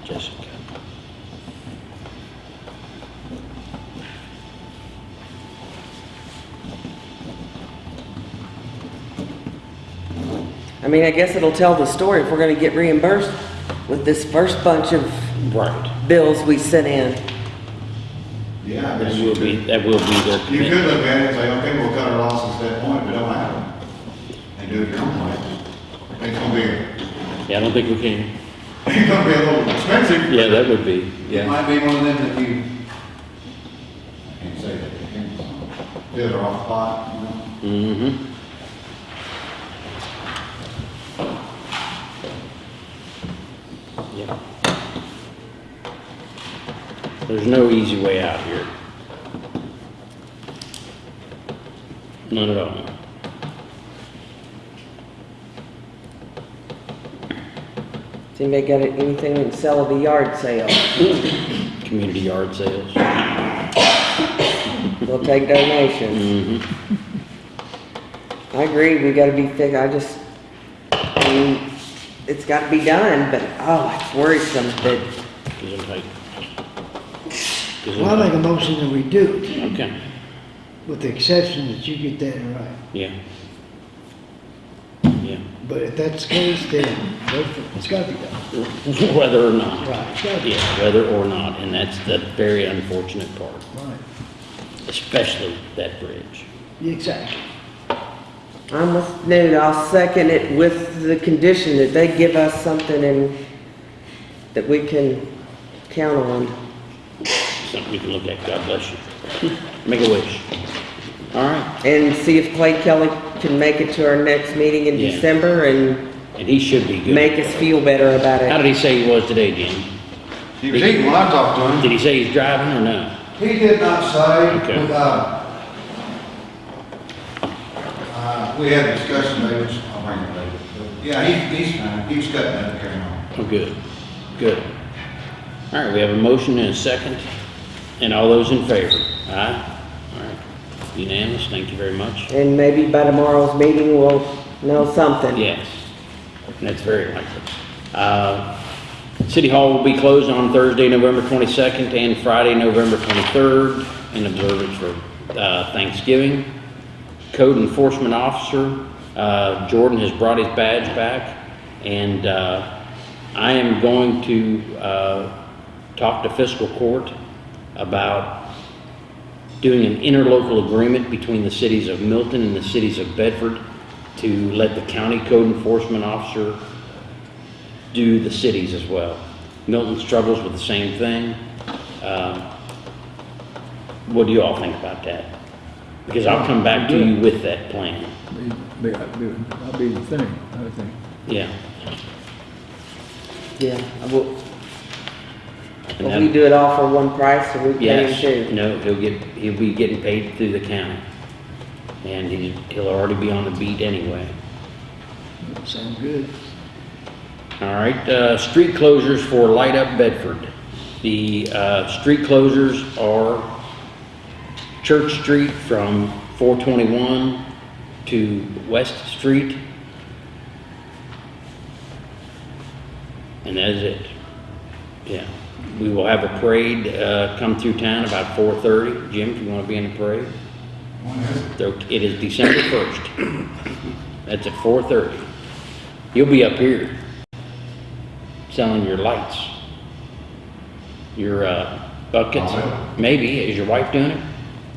[SPEAKER 1] Jessica.
[SPEAKER 2] I mean, I guess it'll tell the story if we're gonna get reimbursed with this first bunch of
[SPEAKER 1] Right.
[SPEAKER 2] bills we sent in.
[SPEAKER 6] Yeah, I
[SPEAKER 1] That
[SPEAKER 6] guess
[SPEAKER 1] will be,
[SPEAKER 6] could.
[SPEAKER 1] that will be their
[SPEAKER 6] You could
[SPEAKER 1] commitment.
[SPEAKER 6] look at it and say, okay, we'll cut our losses at that point, but don't have them. And do it your own way. It's gonna be,
[SPEAKER 1] Yeah, I don't think we can.
[SPEAKER 6] it's gonna be a little expensive.
[SPEAKER 1] Yeah, that would be,
[SPEAKER 6] It
[SPEAKER 1] yeah.
[SPEAKER 6] might be one of them that you, I can't say that, I can't, do it off spot, you know?
[SPEAKER 1] Mm-hmm. There's no easy way out here. None at all.
[SPEAKER 2] Does anybody got anything to sell at a yard sale?
[SPEAKER 1] Community yard sales.
[SPEAKER 2] We'll take donations.
[SPEAKER 1] Mm-hmm.
[SPEAKER 2] I agree, we gotta be thick, I just, I mean, it's gotta be done, but, oh, it's worrisome that,
[SPEAKER 1] Gesundheit.
[SPEAKER 4] Well, I make a motion that we do it,
[SPEAKER 1] Okay,
[SPEAKER 4] with the exception that you get that right.
[SPEAKER 1] yeah. Yeah,
[SPEAKER 4] But if that's the case, then go for it. it's gotta be done.
[SPEAKER 1] whether or not.
[SPEAKER 4] Right, it's gotta be
[SPEAKER 1] Yeah, whether or not, and that's the very unfortunate part,
[SPEAKER 4] Right,
[SPEAKER 1] especially that bridge.
[SPEAKER 4] exactly.
[SPEAKER 2] I'm with Newt, I'll second it with the condition that they give us something and that we can count on.
[SPEAKER 1] Something you can look at, God bless you. Make a wish. All right,
[SPEAKER 2] And see if Clay Kelly can make it to our next meeting in
[SPEAKER 1] Yeah.
[SPEAKER 2] December and
[SPEAKER 1] and he should be good.
[SPEAKER 2] make us feel better about it.
[SPEAKER 1] How
[SPEAKER 2] it.
[SPEAKER 1] did he say he was today, Jim?
[SPEAKER 6] He was eating when I talked to him.
[SPEAKER 1] Did he say he's driving or no?
[SPEAKER 6] He did not say,
[SPEAKER 1] Okay.
[SPEAKER 6] uh, uh, we had a discussion, David, I'll bring it later. But, Yeah, he, he's fine, he's cutting that carrying on.
[SPEAKER 1] Oh, good, good. All right, we have a motion and a second, and all those in favor? Aye? All right, unanimous, thank you very much.
[SPEAKER 2] And maybe by tomorrow's meeting, we'll know something.
[SPEAKER 1] Yes, And that's very likely. Uh, City Hall will be closed on Thursday, November 22nd, and Friday, November 23rd, in observance for uh, Thanksgiving. Code Enforcement Officer, uh, Jordan has brought his badge back, and uh, I am going to uh, talk to fiscal court about doing an interlocal agreement between the cities of Milton and the cities of Bedford to let the county code enforcement officer do the cities as well. Milton struggles with the same thing. Um, What do you all think about that? Because I'll come back to you with that plan.
[SPEAKER 5] Be- be- That'll be the thing, I think.
[SPEAKER 1] Yeah.
[SPEAKER 2] Yeah, I will,
[SPEAKER 1] And
[SPEAKER 2] if we
[SPEAKER 1] that-
[SPEAKER 2] do it all for one price, or we pay him too.
[SPEAKER 1] no, he'll get, he'll be getting paid through the county. And he's, he'll already be on the beat anyway.
[SPEAKER 4] Sounds good.
[SPEAKER 1] All right, uh, street closures for Light Up Bedford. The, uh, street closures are Church Street from four twenty-one to West Street. And that is it. Yeah, we will have a parade, uh, come through town about four thirty. Jim, do you wanna be in the parade?
[SPEAKER 6] When is It
[SPEAKER 1] is December first. That's at four thirty. You'll be up here selling your lights. Your, uh, buckets.
[SPEAKER 6] Oh, really?
[SPEAKER 1] Maybe. Is your wife doing it?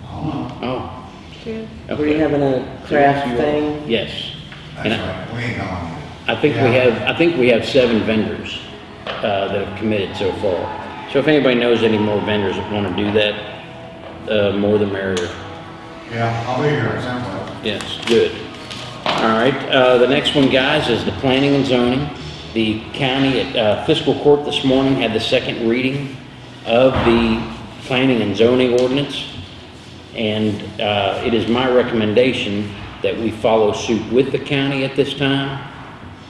[SPEAKER 6] I don't.
[SPEAKER 1] Oh.
[SPEAKER 3] Good.
[SPEAKER 2] Were you having a craft thing?
[SPEAKER 1] Yes.
[SPEAKER 6] That's
[SPEAKER 1] And I-
[SPEAKER 6] right, we ain't gone.
[SPEAKER 1] I think we have, I think we have seven vendors, uh, that have committed so far. So if anybody knows any more vendors that wanna do that, uh, more the merrier.
[SPEAKER 6] Yeah, I'll be here at some point.
[SPEAKER 1] Yes, good. All right, uh, the next one, guys, is the planning and zoning. The county at uh, fiscal court this morning had the second reading of the planning and zoning ordinance. And, uh, it is my recommendation that we follow suit with the county at this time.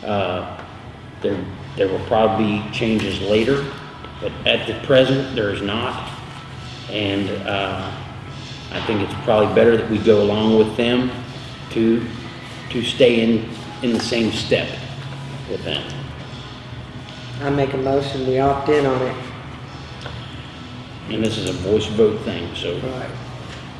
[SPEAKER 1] Uh, there, there will probably be changes later, but at the present, there is not. And, uh, I think it's probably better that we go along with them to, to stay in, in the same step with them.
[SPEAKER 2] I make a motion, we opt in on it.
[SPEAKER 1] And this is a voice vote thing, so,
[SPEAKER 4] Right.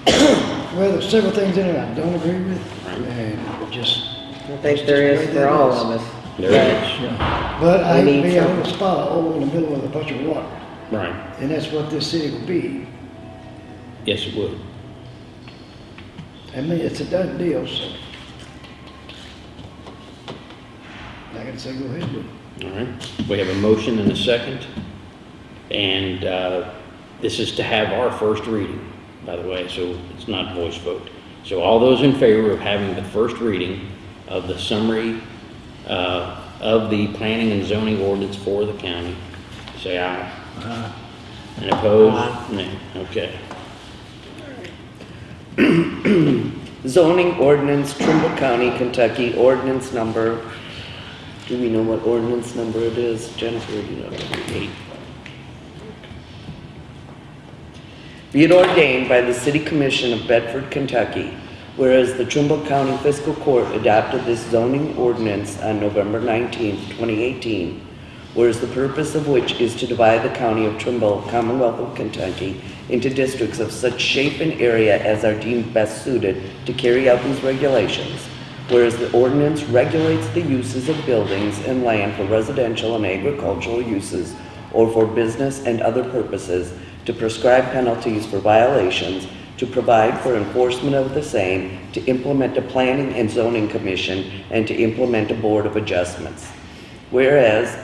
[SPEAKER 4] Well, there's several things in it I don't agree with,
[SPEAKER 1] Right.
[SPEAKER 4] and just,
[SPEAKER 2] I think there is for all of us.
[SPEAKER 1] There it is.
[SPEAKER 5] Yeah,
[SPEAKER 4] but I
[SPEAKER 2] We
[SPEAKER 4] hate to
[SPEAKER 2] need
[SPEAKER 4] be on
[SPEAKER 2] some.
[SPEAKER 4] the spot, oh, in the middle of a bunch of water,
[SPEAKER 1] Right,
[SPEAKER 4] and that's what this city will be.
[SPEAKER 1] yes, it would.
[SPEAKER 4] I mean, it's a done deal, so. I gotta say, go ahead, but.
[SPEAKER 1] All right, we have a motion and a second. And, uh, this is to have our first reading, by the way, so it's not voice vote. So all those in favor of having the first reading of the summary, uh, of the planning and zoning ordinance for the county, say aye. And opposed? Nay, okay.
[SPEAKER 7] Zoning ordinance, Trimble County, Kentucky, ordinance number, do we know what ordinance number it is? Jennifer, do you know?
[SPEAKER 1] Eight.
[SPEAKER 7] Be it ordained by the City Commission of Bedford, Kentucky, whereas the Trimble County Fiscal Court adopted this zoning ordinance on November 19, 2018, whereas the purpose of which is to divide the county of Trimble, Commonwealth of Kentucky, into districts of such shape and area as are deemed best suited to carry out these regulations, whereas the ordinance regulates the uses of buildings and land for residential and agricultural uses or for business and other purposes to prescribe penalties for violations to provide for enforcement of the same, to implement a planning and zoning commission, and to implement a board of adjustments. Whereas,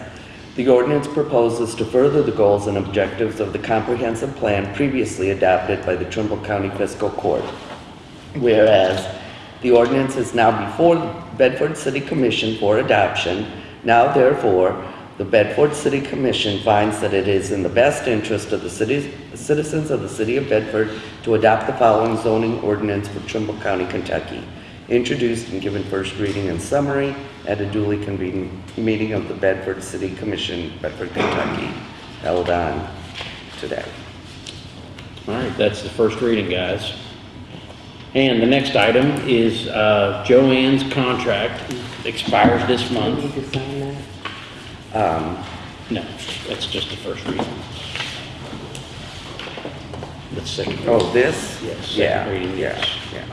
[SPEAKER 7] the ordinance proposes to further the goals and objectives of the comprehensive plan previously adopted by the Trimble County Fiscal Court. Whereas, the ordinance is now before the Bedford City Commission for adoption, now therefore, the Bedford City Commission finds that it is in the best interest of the citizens of the city of Bedford to adopt the following zoning ordinance for Trimble County, Kentucky, introduced and given first reading and summary at a duly convened meeting of the Bedford City Commission, Bedford, Kentucky, held on today.
[SPEAKER 1] All right, that's the first reading, guys. And the next item is uh, Joanne's contract expires this
[SPEAKER 2] We
[SPEAKER 1] month.
[SPEAKER 2] need to sign that.
[SPEAKER 7] Um,
[SPEAKER 1] No, that's just the first reading. The second.
[SPEAKER 7] oh,
[SPEAKER 1] reading.
[SPEAKER 7] this?
[SPEAKER 1] Yes, second
[SPEAKER 7] Yeah,
[SPEAKER 1] reading,
[SPEAKER 7] yeah,
[SPEAKER 1] yes.
[SPEAKER 7] yeah.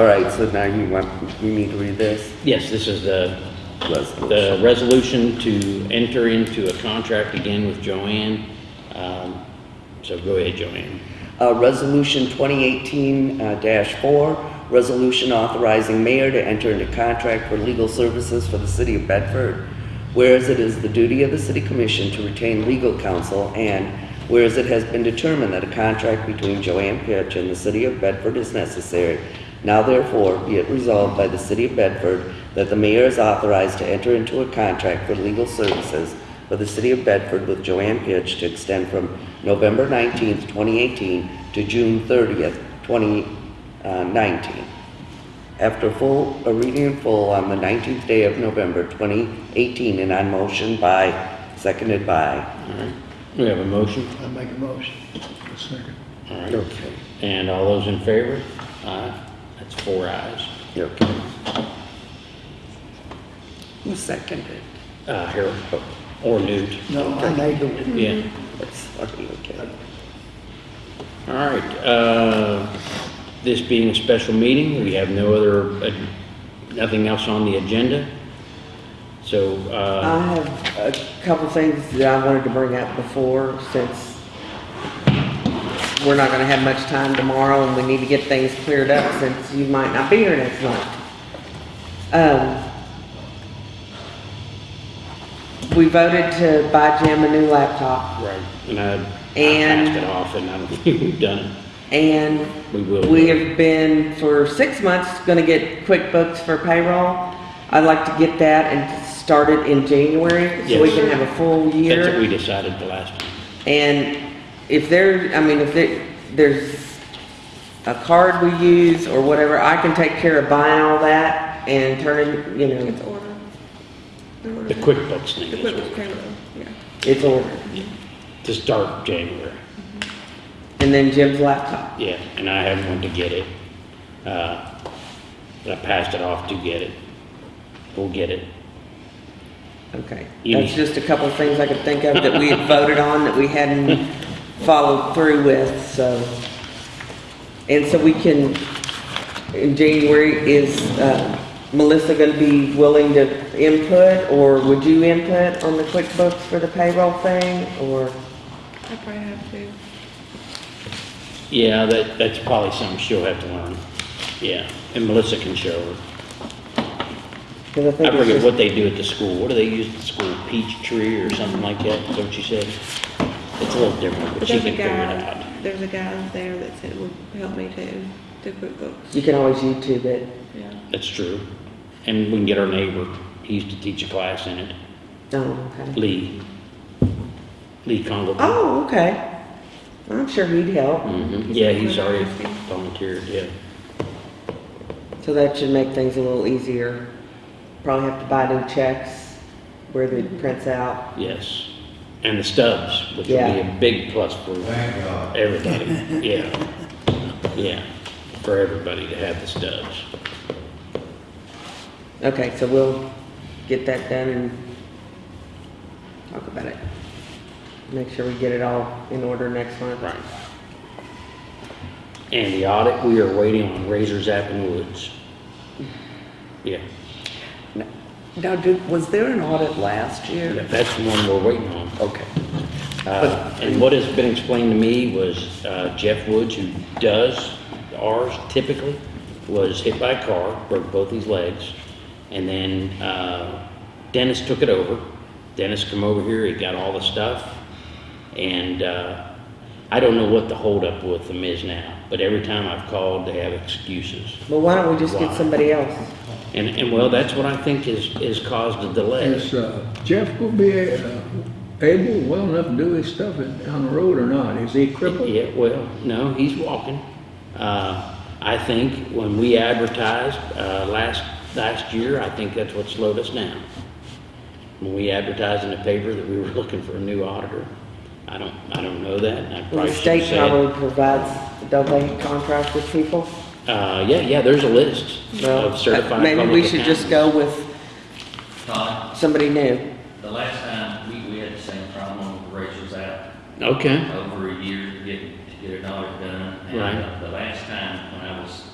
[SPEAKER 7] All right, so now you want, we need to read this?
[SPEAKER 1] Yes, this is the, the
[SPEAKER 7] Resolution.
[SPEAKER 1] resolution to enter into a contract again with Joanne. Um, So go ahead, Joanne.
[SPEAKER 7] Uh, Resolution 2018-4, resolution authorizing mayor to enter into contract for legal services for the city of Bedford. Whereas it is the duty of the city commission to retain legal counsel and whereas it has been determined that a contract between Joanne Pitch and the city of Bedford is necessary, now therefore be it resolved by the city of Bedford that the mayor is authorized to enter into a contract for legal services for the city of Bedford with Joanne Pitch to extend from November 19th, 2018 to June 30th, 2019. Uh, After full, a reading in full on the 19th day of November 2018 and on motion by, seconded by.
[SPEAKER 1] All right, we have a motion.
[SPEAKER 4] I make a motion.
[SPEAKER 5] A Second.
[SPEAKER 1] All right.
[SPEAKER 7] Okay.
[SPEAKER 1] And all those in favor? Aye. That's four ayes.
[SPEAKER 7] Okay. Who seconded?
[SPEAKER 1] Uh, Harold, or Newt.
[SPEAKER 4] No, I made the,
[SPEAKER 1] Yeah.
[SPEAKER 7] Sorry, okay.
[SPEAKER 1] All right, uh, this being a special meeting, we have no other, uh, nothing else on the agenda. So, uh,
[SPEAKER 2] I have a couple things that I wanted to bring up before, since we're not gonna have much time tomorrow and we need to get things cleared up since you might not be here next month. Um, we voted to buy Jim a new laptop
[SPEAKER 1] right, and I I
[SPEAKER 2] And-
[SPEAKER 1] passed it off, and I don't think we've done it.
[SPEAKER 2] and
[SPEAKER 1] We will.
[SPEAKER 2] we have been for six months gonna get QuickBooks for payroll. I'd like to get that and start it in January, so we
[SPEAKER 1] Yes.
[SPEAKER 2] can have a full year.
[SPEAKER 1] That's what we decided the last time.
[SPEAKER 2] And if there, I mean, if there, there's a card we use or whatever, I can take care of buying all that and turning, you
[SPEAKER 3] It's
[SPEAKER 2] know,
[SPEAKER 3] order. The order.
[SPEAKER 1] The QuickBooks thing
[SPEAKER 3] The
[SPEAKER 1] is
[SPEAKER 3] QuickBooks
[SPEAKER 1] what-
[SPEAKER 3] payroll, yeah.
[SPEAKER 2] it's ordered.
[SPEAKER 1] to start January.
[SPEAKER 2] And then Jim's laptop.
[SPEAKER 1] Yeah, and I haven't went to get it. Uh, but I passed it off to get it. We'll get it.
[SPEAKER 2] Okay.
[SPEAKER 1] You
[SPEAKER 2] That's
[SPEAKER 1] need-
[SPEAKER 2] just a couple of things I could think of that we had voted on that we hadn't followed through with, so. And so we can, in January, is, uh, Melissa gonna be willing to input, or would you input on the QuickBooks for the payroll thing, or?
[SPEAKER 3] I probably have to.
[SPEAKER 1] Yeah, that, that's probably something she'll have to learn. Yeah, and Melissa can show her.
[SPEAKER 2] Cause I
[SPEAKER 1] I
[SPEAKER 2] think it's
[SPEAKER 1] forget
[SPEAKER 2] just,
[SPEAKER 1] what they do at the school. What do they use at the school? Peachtree or something like that? Is that what you said? It's a little different, but
[SPEAKER 3] But
[SPEAKER 1] she
[SPEAKER 3] there's a
[SPEAKER 1] can figure it
[SPEAKER 3] guy,
[SPEAKER 1] out.
[SPEAKER 3] there's a guy there that said would help me too, do QuickBooks,
[SPEAKER 2] you can always YouTube it.
[SPEAKER 3] yeah.
[SPEAKER 1] That's true. And we can get our neighbor. He used to teach a class in it.
[SPEAKER 2] Oh, okay.
[SPEAKER 1] Lee. Lee Congo.
[SPEAKER 2] Oh, okay. I'm sure he'd help.
[SPEAKER 1] hmm
[SPEAKER 3] He's
[SPEAKER 1] Yeah, he's already volunteered, yeah.
[SPEAKER 2] So that should make things a little easier. Probably have to buy new checks where it prints out.
[SPEAKER 1] Yes. And the stubs, which will be a big plus for
[SPEAKER 6] Thank God.
[SPEAKER 1] everybody. Yeah. Yeah, for everybody to have the stubs.
[SPEAKER 2] Okay, so we'll get that done and talk about it. Make sure we get it all in order next month.
[SPEAKER 1] Right. And the audit, we are waiting on Razors App and Woods. Yeah,
[SPEAKER 7] Now, did, was there an audit last
[SPEAKER 1] Yeah,
[SPEAKER 7] year?
[SPEAKER 1] that's the one we're waiting on.
[SPEAKER 7] Okay.
[SPEAKER 1] Uh, and what has been explained to me was, uh, Jeff Woods, who does ours typically, was hit by a car, broke both his legs. And then, uh, Dennis took it over. Dennis come over here, he got all the stuff. And, uh, I don't know what the holdup with them is now, but every time I've called, they have excuses.
[SPEAKER 2] Well, why don't we just get somebody else?
[SPEAKER 1] And, and well, that's what I think is, is caused the delay.
[SPEAKER 5] Is uh, Jeff gonna be uh, able, well enough to do his stuff on the road or not? Is he crippled?
[SPEAKER 1] Yeah, well, no, he's walking. Uh, I think when we advertised, uh, last, last year, I think that's what slowed us down. When we advertised in the paper that we were looking for a new auditor. I don't, I don't know that, I
[SPEAKER 2] Well,
[SPEAKER 1] probably
[SPEAKER 2] the
[SPEAKER 1] should
[SPEAKER 2] state
[SPEAKER 1] say.
[SPEAKER 2] probably provides, don't they contract with people?
[SPEAKER 1] Uh, yeah, yeah, there's a list
[SPEAKER 2] Well,
[SPEAKER 1] of certified
[SPEAKER 2] Maybe
[SPEAKER 1] public
[SPEAKER 2] we should just
[SPEAKER 1] accountants.
[SPEAKER 2] go with
[SPEAKER 9] Todd,
[SPEAKER 2] somebody new.
[SPEAKER 9] the last time, we, we had the same problem with Rachel's out
[SPEAKER 1] Okay,
[SPEAKER 9] over a year to get, to get an audit done. And,
[SPEAKER 1] Right.
[SPEAKER 9] uh, The last time, when I was,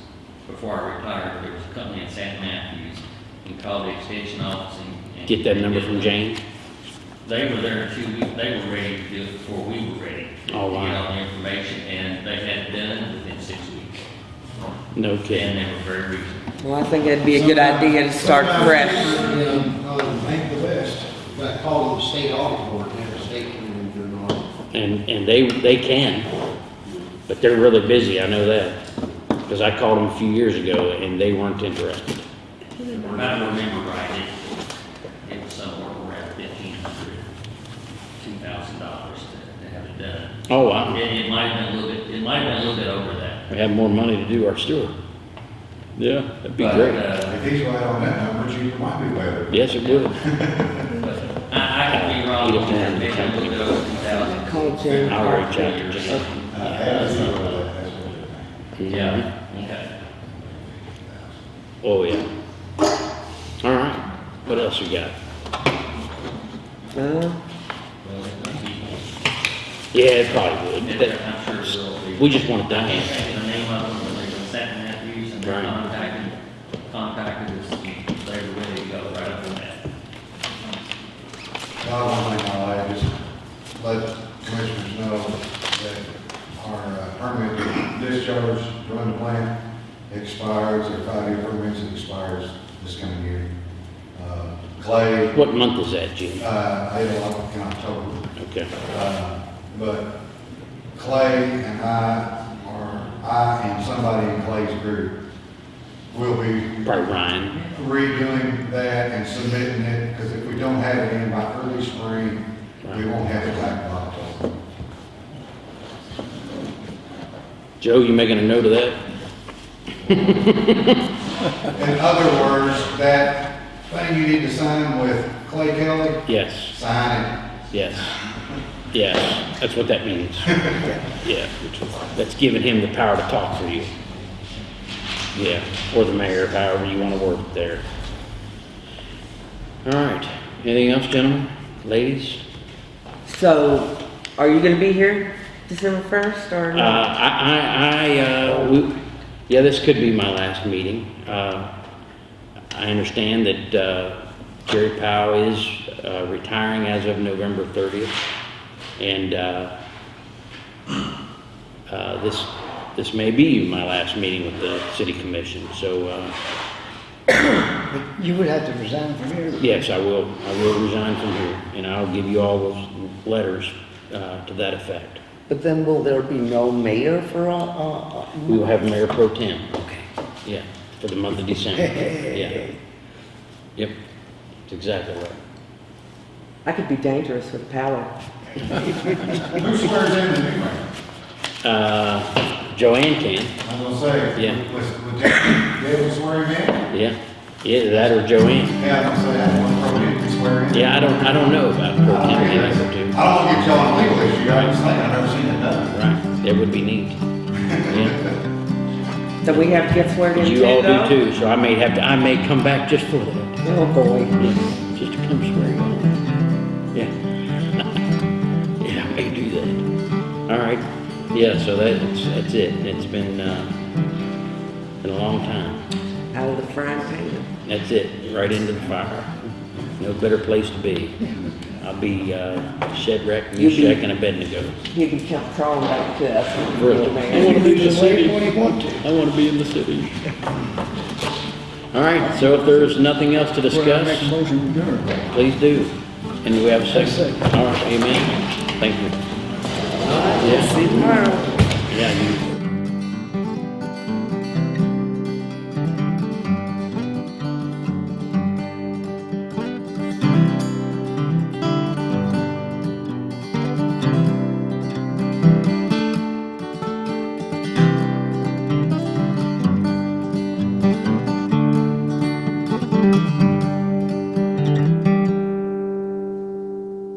[SPEAKER 9] before I retired, there was a company in St. Matthews, and called the extension office and. and-
[SPEAKER 1] get that number from Jane.
[SPEAKER 9] They were there two weeks, they were ready to do it before we were ready. to
[SPEAKER 1] Oh, wow.
[SPEAKER 9] Get all the information, and they had it done within six weeks.
[SPEAKER 1] No
[SPEAKER 9] And
[SPEAKER 1] kidding.
[SPEAKER 9] they were very reasonable.
[SPEAKER 2] Well, I think it'd be a good idea to start fresh.
[SPEAKER 8] Um, uh, Bank of the West, got called the state audit board, and have a state come in and audit.
[SPEAKER 1] And, and they, they can, but they're really busy, I know that. Because I called them a few years ago and they weren't interested.
[SPEAKER 9] If I remember right, it, it was somewhere around fifteen hundred, two thousand dollars to, to have it done.
[SPEAKER 1] Oh, wow.
[SPEAKER 9] It, it might have been a little bit, it might have been a little bit over that.
[SPEAKER 1] We have more money to do our sewer. Yeah, that'd be
[SPEAKER 9] But,
[SPEAKER 1] great.
[SPEAKER 9] uh,
[SPEAKER 6] If he's right on that number, you might be better.
[SPEAKER 1] Yes, it would.
[SPEAKER 9] I, I could be wrong,
[SPEAKER 1] Either one,
[SPEAKER 9] maybe a little bit over two thousand.
[SPEAKER 2] Call Jane.
[SPEAKER 1] I'll reach out to Jane.
[SPEAKER 6] Uh, as he was, that's what it is.
[SPEAKER 9] Yeah, okay.
[SPEAKER 1] Oh, yeah. All right, what else we got?
[SPEAKER 2] Uh,
[SPEAKER 1] Yeah, it probably would.
[SPEAKER 9] It- I'm sure it will be.
[SPEAKER 1] We just want it done.
[SPEAKER 9] I can't think of the name of them, but they were St. Matthews, and they
[SPEAKER 1] Right.
[SPEAKER 9] contacted, contacted us, and they were ready to go right up on that.
[SPEAKER 6] God, one thing I like is let commissioners know that our uh, permit discharge to run the plant expires, our five-year permit expires this coming year. Uh, Clay,
[SPEAKER 1] What month is that, Jim?
[SPEAKER 6] uh, I had a lot in October.
[SPEAKER 1] Okay,
[SPEAKER 6] Uh, But Clay and I, are, I and somebody in Clay's group will be
[SPEAKER 1] probably Ryan.
[SPEAKER 6] redoing that and submitting it, because if we don't have it in by early spring, we won't have it back by October.
[SPEAKER 1] Joe, you making a note of that?
[SPEAKER 6] In other words, that thing you need to sign with Clay Kelly,
[SPEAKER 1] Yes,
[SPEAKER 6] sign it.
[SPEAKER 1] yes, yes, that's what that means. Yeah, that's giving him the power to talk for you. Yeah, or the mayor, however you want to word it there. All right, anything else, gentlemen, ladies?
[SPEAKER 2] so, are you gonna be here December first or
[SPEAKER 1] Uh,
[SPEAKER 2] not?
[SPEAKER 1] I, I, I, uh, we, yeah, this could be my last meeting. Uh, I understand that, uh, Jerry Powell is, uh, retiring as of November thirtieth. And, uh, uh, this, this may be my last meeting with the city commission, so, uh,
[SPEAKER 4] You would have to resign from here.
[SPEAKER 1] yes, I will, I will resign from here. And I'll give you all those letters, uh, to that effect.
[SPEAKER 7] But then will there be no mayor for, a, uh, uh,
[SPEAKER 1] We will have Mayor Pro Tem.
[SPEAKER 7] okay.
[SPEAKER 1] Yeah, for the month of December, yeah. Yep, that's exactly right.
[SPEAKER 2] I could be dangerous with power.
[SPEAKER 6] Who swears in the new mayor?
[SPEAKER 1] Uh, Joanne can,
[SPEAKER 6] I'm gonna say.
[SPEAKER 1] Yeah.
[SPEAKER 6] Was, was Dave, Dave will swear him in?
[SPEAKER 1] yeah, yeah, that or Joanne.
[SPEAKER 6] Yeah, I'm gonna say, I want to probably be swear in.
[SPEAKER 1] Yeah, I don't, I don't know about Pro Tem, maybe I could do.
[SPEAKER 6] I don't wanna get y'all in a legal issue, I was thinking, I've never seen it done.
[SPEAKER 1] Right, that would be neat. Yeah,
[SPEAKER 2] So we have to get sworn in too,
[SPEAKER 1] you all
[SPEAKER 2] though?
[SPEAKER 1] do too, so I may have to, I may come back just for that.
[SPEAKER 2] Oh, boy.
[SPEAKER 1] Yeah, Just to come swear yeah, so that's, that's it. It's been, uh, been a long time.
[SPEAKER 2] Out of the frying pan.
[SPEAKER 1] That's it, right into the fire. No better place to be. I'll be, uh, Shadrach,
[SPEAKER 2] You'll be-
[SPEAKER 1] Meshach, and Abednego.
[SPEAKER 2] He'll be come crawling back to us.
[SPEAKER 1] Really?
[SPEAKER 4] I wanna be in the city when you want to.
[SPEAKER 1] I wanna be in the city. All right, so if there's nothing else to discuss,
[SPEAKER 5] make a motion to adjourn.
[SPEAKER 1] please do. And we have a second?
[SPEAKER 4] Second.
[SPEAKER 1] All right, amen. Thank you.
[SPEAKER 2] See you tomorrow.
[SPEAKER 1] Yeah, you,